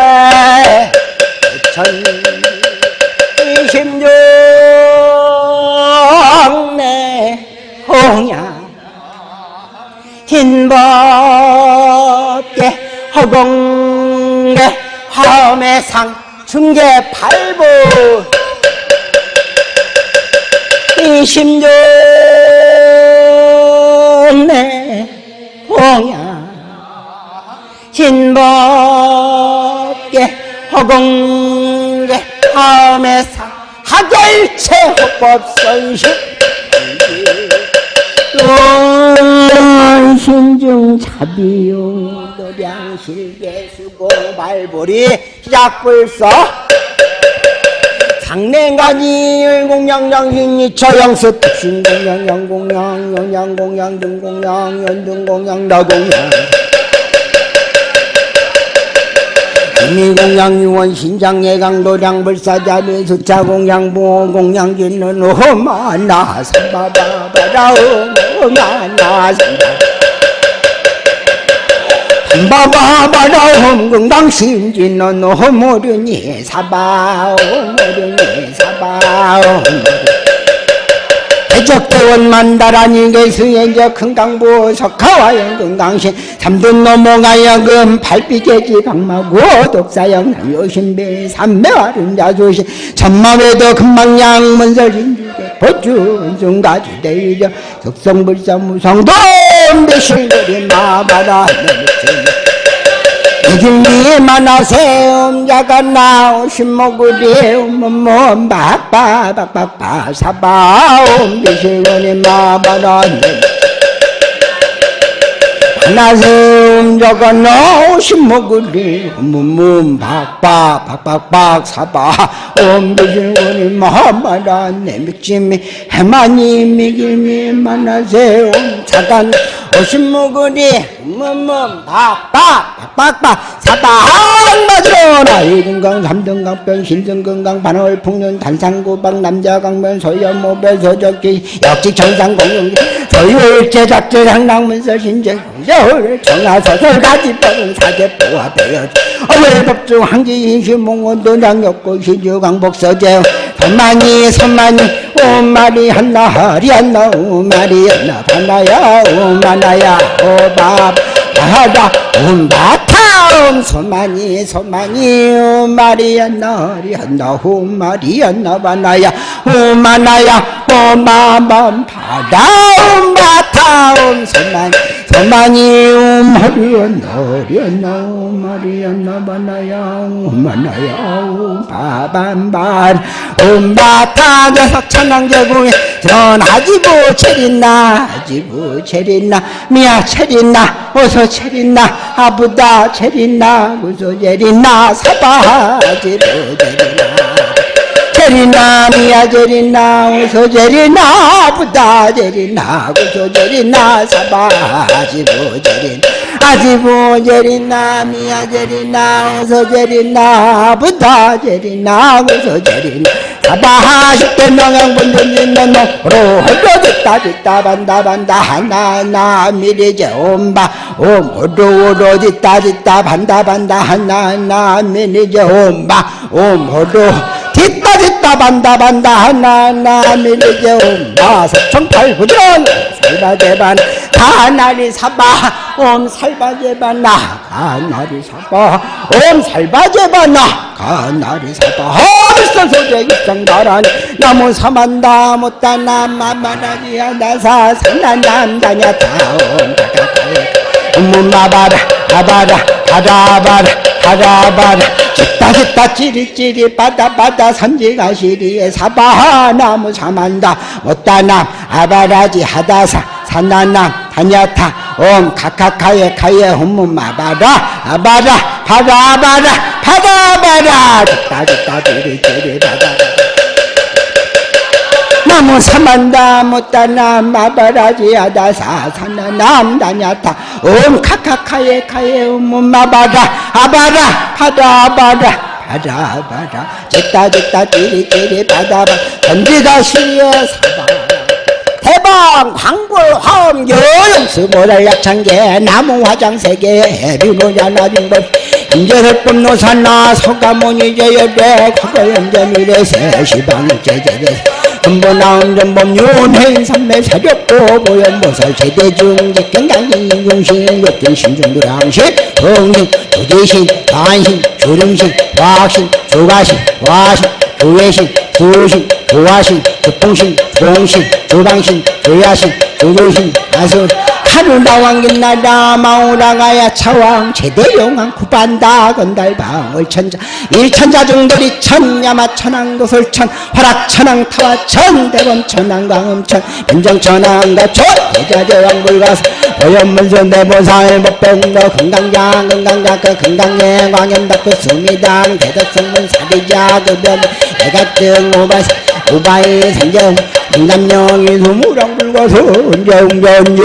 천이 심정 공양 흰벗게 허공계 화엄의상 중계 팔부. 이 심정 내 공양 흰벗게 허공계 화엄의상 하결체 호법선식 신중 자비용 도량 실계수고 발보리 시작불서 상냉가지 공양양신 이 처영수 특신공양 양공양 영양공양 등공양 연등공양 나공양 민공양 유원 신장 예강 도량 불사자비 수차공양 보공양 진는 오마나 삼바바 바라 오마나 삼바 바바바라 험궁당 신진는 오모르니 사바 오모르니 사바 오모르니 대적대원 만다라니 개수연저 큰강부 석하와 영등당신. 삼둔 넘어가야금 발비계지 박마고 독사영 남요신배 삼매와른 자조신. 천마외도 금방양 문설진주대 보주 중가주대유저 석성불사 무성도 대실거리 마바라 이길리 만나세 음자가 나오 신 목으리 음몸 박박박박박 사바 음비실거리 마바라 만나세 음자가 나오신 목으리 음몸 박박박박박 사바 음비실거리 마바라 내 믿짐이 해마니 미길미 만나세 음자가 오신목으리 음음음 박박 박박박. 사방 맞으러나 사리금강 삼등강변 신등금강 반월 풍년 단상구방 남자강변 소연모변 소적기 역직 정상공룡 소유일제 작전 상당문서 신제 서울 청하서설 가지법은 사제보와 배여 어외법중 항지 인신몽원도 낭역고 시주강복서제 선만이 선만이 오마리 한나 하리 한나 오마리 한나 반나야 오마나야 오밥 하다 옴바타 소만이 소만이 오마리안나 리안나 오마리안나 바나야 오마나야 오마맘 바다 옴바 소만이 소만이 오마리안나 리안나 오마리안나 바나야 오마나야 오바밤반 옴바타 녀석 천왕제궁에 전하지부 체린나 하지부 체린나 미야 체린나 어서 체린나 아부다 체린나 무소 체린나 사바지부 체린나 체린나 미야 체린나 어서 체린나 아부다 체린나 무소 체린나 사바지부 체린 아지부 제린나 미야 제린나 어서 제린나 아부다 제린나 어서 제린나 사바하 십대 있는 놈으로 헐려졌다 짓다 반다 반다 하나나 미리제 옴바 옴 호로로 짓다 짓다 반다 반다 하나나 미리제 옴바 옴 호로 짓다 짓다 반다 반다 하나나 미리제 옴바 석청팔부전 살바제반 가나리 사바 옴 살바제반 나 가나리 사바 옴 살바제반 나 가나리 사바 헐서 소재 입장 나란. 나무 사만다 못다 남마마라지야 나사 산난남다냐 다옴 문마바라 아바라 가다바라 가다바라 짓다 짓다 찌릿찌릿 바다 바다 산지가시리에 사바하 나무 사만다. 못다남 아바라지 하다사 산나남 다냐타 옴 카카카에 카에 홈문마바라 아바라 바다 바라 바다 바라 짓다 짓다 찌릿찌릿 바다 나무 사만다 못다나 마바라지 아다사 사나남 다냐타. 옴 카카카에 카에 옴 마바라 아바라 바다 바라 바다 바다 짓다 짓다 찌릿찌릿 바다 바다 던지다 시에 사바 대방 광불 화엄 여영수 모랄 약창계 나무 화장 세계 해비노자 나중법 인제설법 노산나 서가모니 제여대 과거연제 미래 세시방 제제제 한번나온 전범 윤행 삼매 사렵고 보현보살 최대중 직 경강경 인중신 역경 신중도량신 정신 조재신 반신 조령신 화학신 조가신 화신 조외신 조신 조화신 조통신 조홍신 조방신 조야신 조조신 아수 하루나왕긴 나라 마오라가야 차왕 제대용왕 구반다 건달방 을천자. 일천자 중돌이 천야마 천왕 도솔천 화락 천왕 타와 천 대범 천왕 광음천. 변정 천왕 가초 대자제왕 불가서 오연문선 대보살 법병도 금강장 금강장 그 금강예 광연덕 수미당 대덕성문 사리자 그변. 애가증 오바시 오바이 산정 남녀이 수무랑 불가서 운정전지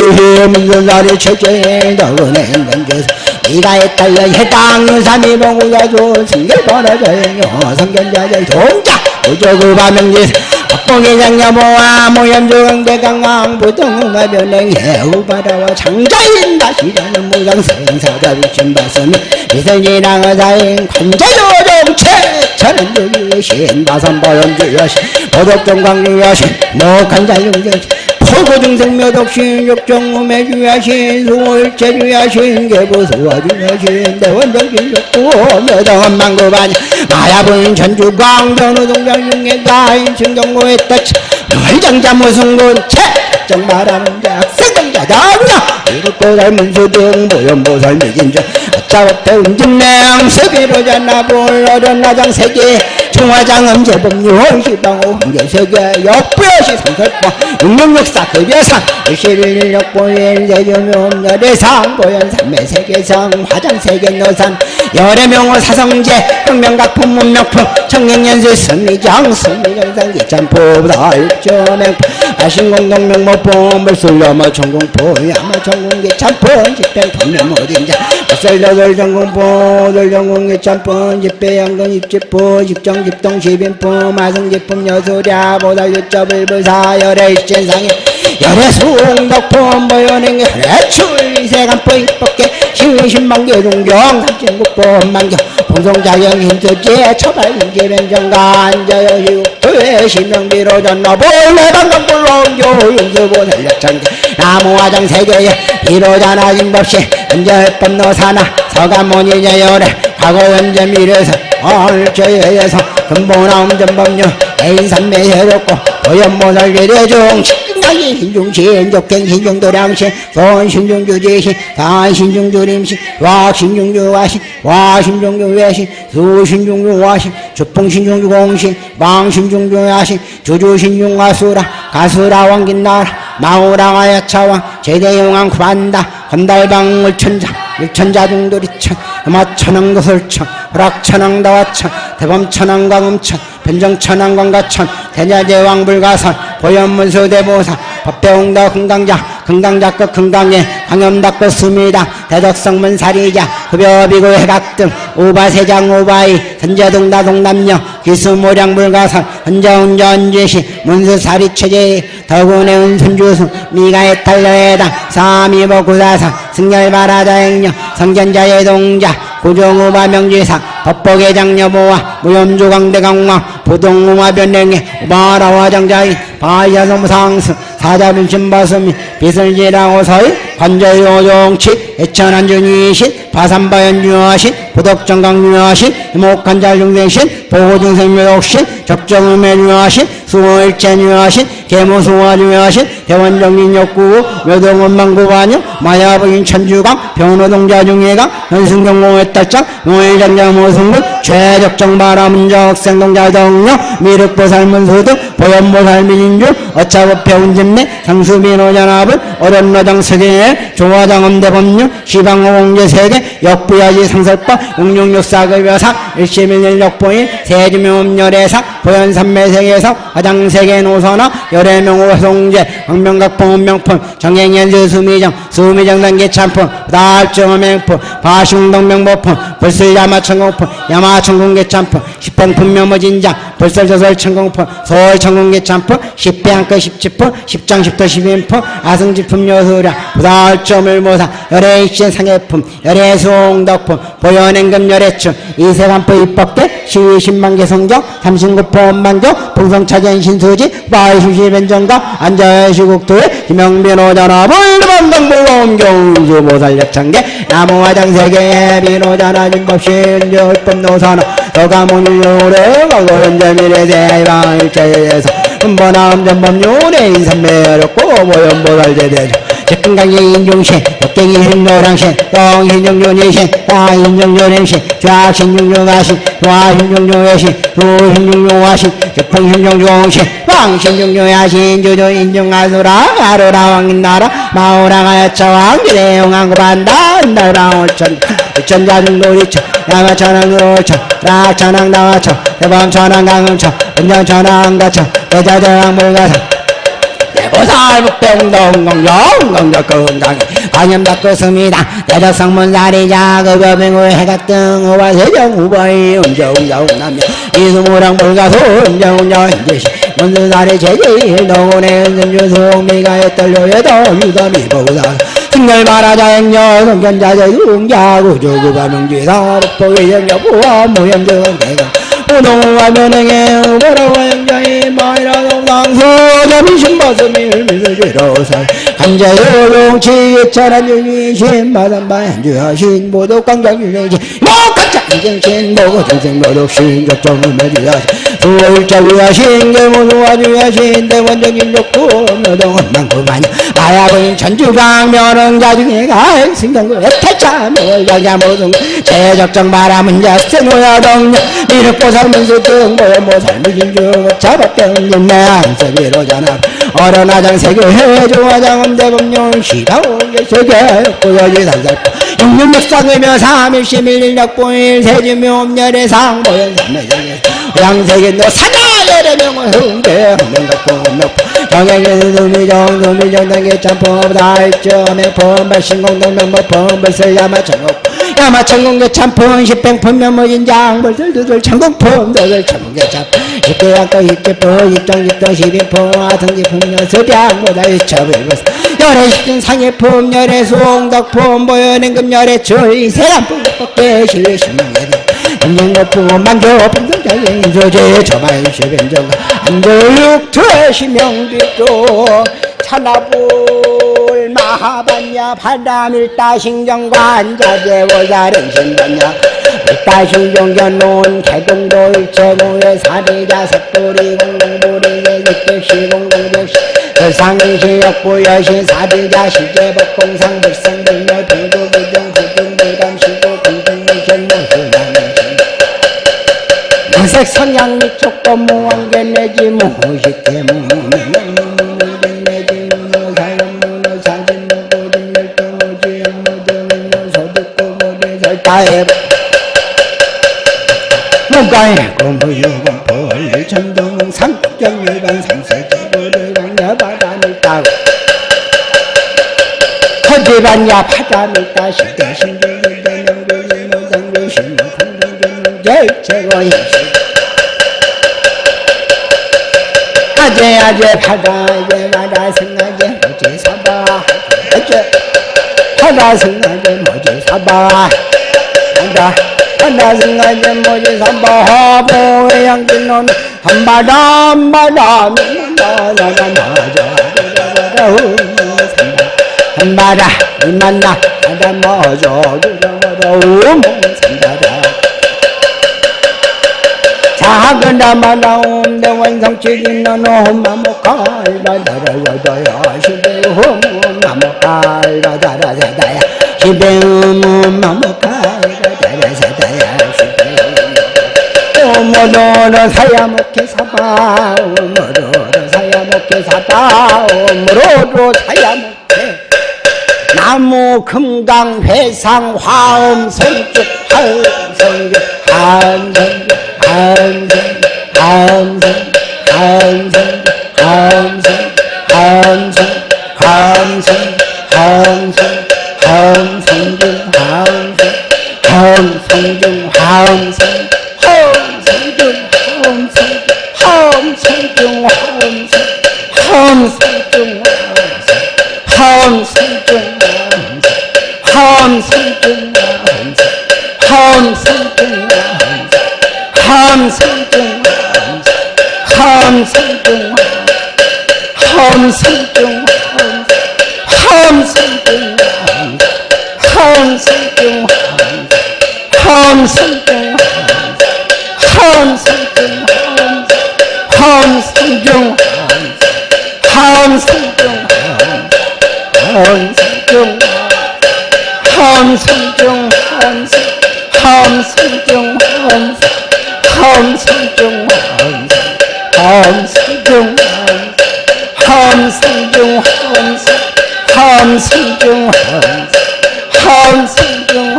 문선사리 최재 너은행 던져서 네가 딸려 해당 유삼이 봉우가조 승계 벌어져요 성견자들 종자 우조그 바명지 박봉의 장야모와 모현조강대 강왕 부동우가 변행 해 우바다와 장자인 다시라는 무상생사자 위침바스미 미선이랑 의사인 관자요정체 천연주의 신바선보연주여신 보덕정광주여신 목한자용정 포고등생 몇없이 육정무매주야신 수월체 주야신 개부수화주야신 대원정신 좋고 몇왕한 망고반이 마야분 전주 광전우 동장 중에가인 신경고의 떠치 월장자 무승군체 정말하는 자 학생정자 자구나 이것도 닮은 수등 모연보살 미진자 아짜업대 운진냉 세계로자 나볼 어른 나장 세계 중화장 음제법률 시방호 흥계세계 역부여시 성설법 육룡역사 급여상 일실일력보일 대조묘 열애상 보현 삼매세계상 화장세계 노산 열애명호 사성제 혁명각품 문명품 청경연수 승리장 승리정상기 짬포보다 일조명 아신공동명모품 벌술려마 전공포 야마 전공기 참폰 집행 어딘자 벌설여덟 전공포 들 전공기 참폰 집배 양건 입집포 집정 집동 시빈포 마성집품 여수랴 보달 유첩을 불사 열애 일진상에 열애 수홍덕품 보여는 열애 출세간포 입법계 신신만개 동경 삼진국보 만경 봉송자경 힘수제 처발인지 변정가 앉아요 휴토의 신명비로 전나 볼래 방금불렁교 윤수보 살력창제 나무화장 세계에 이로자나 임법시 은저법 노 사나 서가모니냐 열애 과거 현재 미래에서 얼저에서 근본나옴 전법료 애인산매 해롭고 도연모살 비례중 신중하기 신중신 적행 신중도량신 손신중주지신 단신중주림신 와신중주와신 와신중주외신 수신중주와신 주풍신중주공신 망신중주야신 주주신중가수라 가수라 왕긴나라 마우랑하여 차왕 제대용왕 구한다 건달방울 천자 일천자 중돌이천 음화천왕 거설천 허락천왕 다화천 대범천왕 광음천 변정천왕 광가천 대자제왕 불가선 보현문수 대보사 법대홍다 금강자 금강자급 금강예 강염닭급 수미당 대덕성문 사리자 흡여비고 해각등 오바세장 오바이 선제동다 동남녀 기수모량 불가선 헌자운전제시 문수사리 체제 더군의 은순주승 미가의 탈려해당 사미보 구사상 승열바라자행령 성견자의 동자 고정우 마 명지상 법복의 장녀보와 무염조강대강왕 부동우마 변령의 우마라화장자인 바야섬상승 사자분신바스미 비설지라고 서이 관저요정치 애천한준이신 바산바연유하신 부덕정강유하신 목한잘중생신 보호중생묘독신 적정음해유하신 수호일체유하신 계무수화유하신 대원정인역구 묘동원망구반영 마야부인 천주강 병로동자중예강 현승경공의 딸장 노일장자모 승군 최적정 바라문적 생동자정령 미륵보살문수등 보현보살민인주 어차법배운진매 상수민호전합은 어련노장 세계에 조화장 엄대법령 시방호공제 세계 역부야지 상설법 용룡육사급여사 일시민일 역보인 세주명음열애상 보현산매세계상 화장세계 노선화 열애명호성제 황명각봉은명품 정행연수 수미정 수미정 단계 참품 다알정어맹품 바슝동명보품 불슬야마천공품 야마천공계 참품 십평품명모진장 불설조설천공품 서울 천공계 참품 십배한껏 십지품 십장 십도 십인품 아승지품 여수라 부달점을 모사 열애입신 상해품 열애수홍덕품 보현행금 열애춘 이세간포 입법계 시신만개 성경 삼신구포 원만경 풍성차전 신수지 마이수시변정가 안자시국토에 김영빈호전화 불반당불om경주보살력창계 나무화장세계 비노자나 진법신 열법노사나 여가문유래. 과거현재미래 대방일체에서. 은번함 전법률에 인삼매력고 보현보살제대죠 즉근강의 인중신, 역경이 행노랑신, 똥신중준이신, 다인중준임신, 좌신중중하신, 좌신중중외신, 수신중중화신, 즉풍신중중신, 왕신중중하신, 주주인중하수라, 아루라 왕인나라, 마오랑하여 차왕, 기대용왕 구반다, 나라오천, 천자중도리천, 양아천왕으로천, 락천왕 나와천, 대범천왕 강음천, 은정천왕 가천, 대자대왕 물가산, 대보살북병동공정공적 건강에 관염닭고습니다. 대덕성문사리 자 급여병우 해각등 우바세정 우바이 음정웅정남녀. 이수무랑 불가수 음정웅정 인제시 문수사리 제지 동원의 은순주수 미가의 떨려에도 유담이 보다. 승열 마라자행녀 성견자재 웅자 구 조구바 명지사 북보의 영여부와 무염정은 대강 우동과 면행에 우보라 점심버스미 을미술지로살. 간자요롱치 차란 유니신 마담바현주하신 모독광장유행지 목간장정신 모고정생 모독신 적정을 매주하신 수월자유하신 계모수화주하신 대원적인 욕구 노동은 많구만 마야부인 천주강 면흥자중에 가행 승경구 애탈차 모여자 모동 제적정 바람은 자세노야동녀 이렇고 살면서 정보에 뭐 삶을 줄 잡았던 내 안색이로 자나 어른아장 세계 해조화장은 대법령 시다오게 세계 고여지 산살 육육육상이며 삼일시밀일력보일 세지묘엄열의 상보연 삼매정에. 양세계 너 사자열의 흥대 흥명덕보명 정액의 두미정 두미정 당계 참법 다일점의 범발 신공동명법 범벌설 야마천국 야마천국의 참품 십팽품 면모인장 벌들들 천국품 너들 천국의 참 십대양도 십계품 입정 입정 십인품 아성지품 여서량보다 이첩을 열의 십진 상해품 열의 수홍덕품 보여낸 금 열의 주의 세람품 법계 실신명예대 인정거품 만조품 등장의 인조제 저마일시변정 안조육 퇴시명비조 찬나불 마하반야 바람일다 신정관 자재워자른 신반야. 일다신종견론 개동도 일체공의 사대자 석돌이 공동보리의 육대시 공동조시. 설상시 역부여시 사대자 시제법공상 불성불 백선양 미촉도 무한계 내지 무지께 가해 무가해 고무유건 벌리 천둥은 삼경유간 삼세지불유간 여바다니 따고 허지반야 파자니 따시대신주유대 명주유무상주신무공중주무제 최고의 나제 파다제 마라 승나제 모제 사바 어째 파다 승나제 모제 사바 한다 파다 승나제 모제 사바 하보 양진놈 한바다 한바다 나나나나자 한바다 이만나 한다 모조 두라마다 우몽 산다라 작은 다마나오 대 원성치긴 너는 홈마모칼바다라야다야 시베홈 마모칼바다라사다야 시베홈 마모칼바다라사다야 시베홈 오모로로 사야먹게 사바 오모로로 사야먹게 사바 오모로로 사야먹게 나무 금강 회상 화음 성주 한성주 한성주 한성 주 한성주 한성주 한성주 한성주 한성주 한성주 한성주 한성주 한성주 한성주 한성주 한성주 한성주 함성중 함성중 함성중 함성중 함성중 함성중 함성중 함성중 함성중 함성중 함성중 함성중 함성중 함성중 한승경 한승경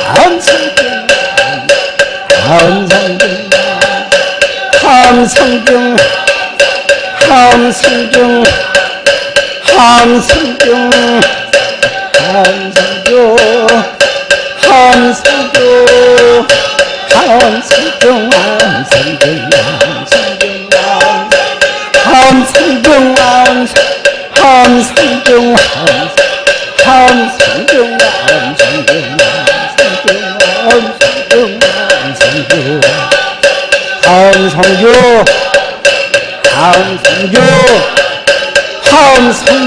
한승경 한승경 한승경 한승경 한승경 한승경 한승경 한승경 다음 성교 다음 성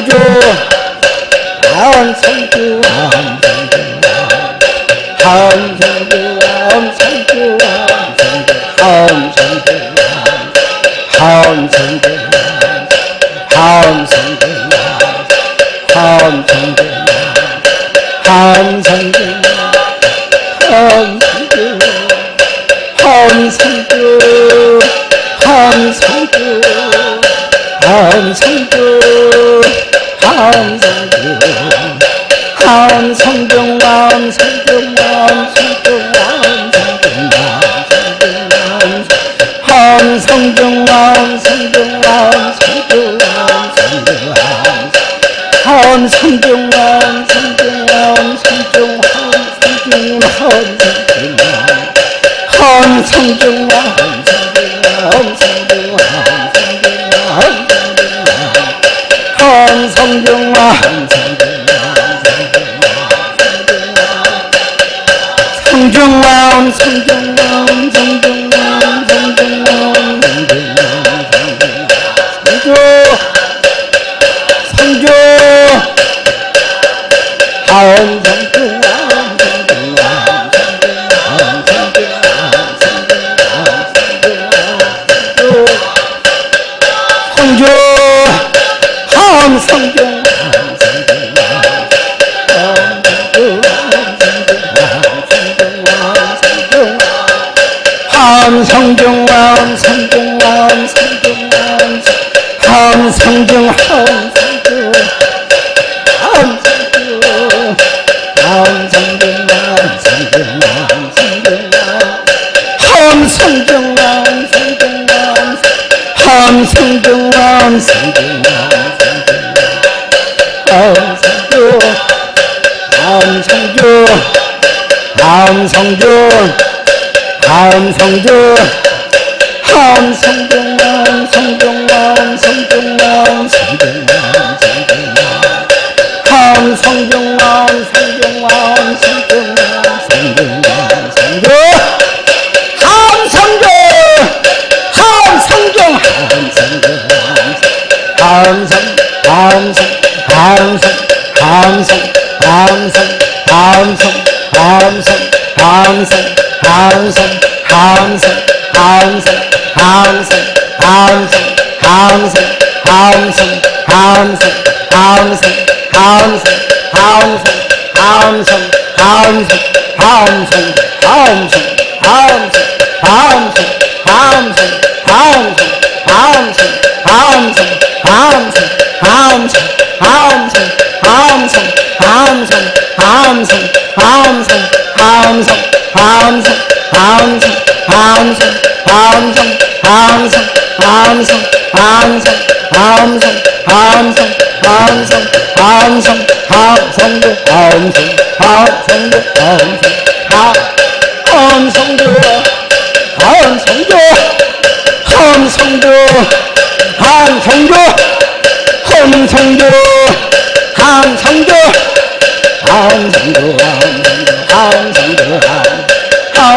성경만 성경만 다음 성교 다음 성교 다음 성교 다음 성교 다음 성교. 함성 함성 함성 함성 함성 함성 함성 함성 함성 함성 함성 함성 함성 함성 함성 함 함성 함성 함성 함성 함성 함성 함성 함성 함성 함성도 함성 함성도 함성 함성도 함성도 함성도 함성도 함성도 함성도 함성도 함성도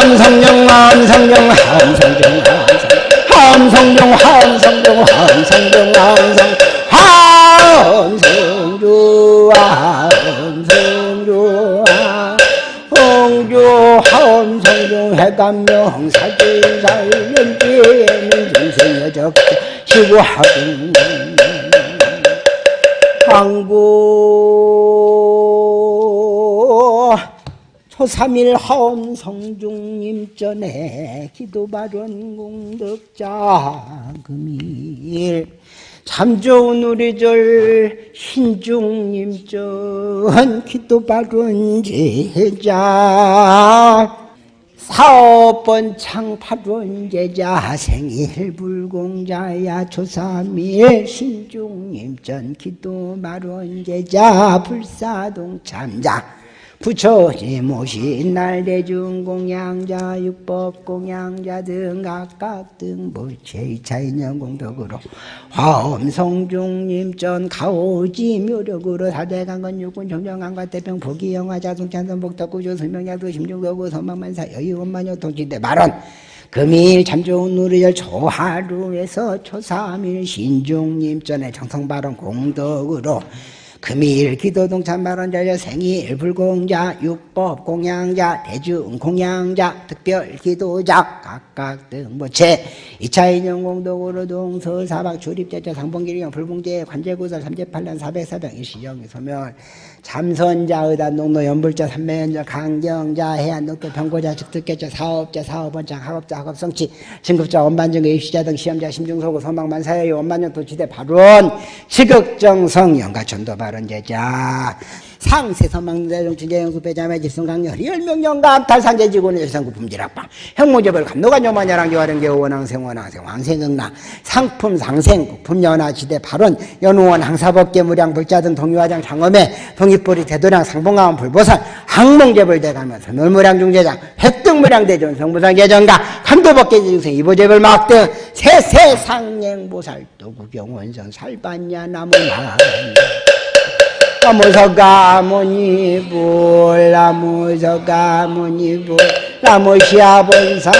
함성도 함성도 함성도 함성도 함성도 함성도 함성. 함성도 함성도 홍조 함성도 해감명 중생여 적자 시구하군 황구 초삼일 하엄 성중님 전에 기도바른 공덕자 금일. 참 좋은 우리 절 신중님 전 기도바른 제자. 사업 번 창 파론 제자 생일 불공자야 초삼일 신중님 전 기도 마론 제자 불사동 참자 부처님 모신 날 대중 공양자 육법 공양자 등 각각 등 부채 차인연 공덕으로 화엄성중님 전 가오지 묘력으로 사대강건 육군 정정강과 대평 보기영화 자승찬선 복덕구조 설명약도 심중도구 선망만사 여의원만여 통치대 발언 금일 참 좋은 우리열 초하루에서 초삼일 신중님 전에 정성발언 공덕으로 금일 기도동참 발언자여 생일 불공자 육법 공양자 대중 공양자 특별 기도자 각각 등보체 이차 인용 공덕으로 동 서 사박 출입제자 상봉기령 불공제 관제구설 삼재팔란 사백사병 일시정 소멸 참선자 의단 농노 연불자 삼매연자 강경자 해안 녹도 병고자 즉득계자 사업자 사업원장 학업자 학업성취 진급자 원반증 입시자 등 시험자 심중소고 소망만사여 원반년 도치대 발원 시극정성 영가천도 발언제자 상세선망대정 진재영수 배자매 집성강렬 리얼명령감 탈산제지구는 여성구 품질학방. 형무제벌 감노관 요만야랑 요하령 개원왕생 원왕생 왕생응나. 상품 상생 국품연화 지대 발원 연우원 항사법계 무량 불자 등 동유화장 장엄회 동입보리 대도량 상봉가원 불보살 항몽제벌 대가면서 놀무량 중재장 획득무량 대전 성부상 계정가 감도법계 지중생 이보제벌 막등 세세상행보살 도구경원성 살반야 나무나 나무서 가모니 불 나무서 가모니 불 나무시아본사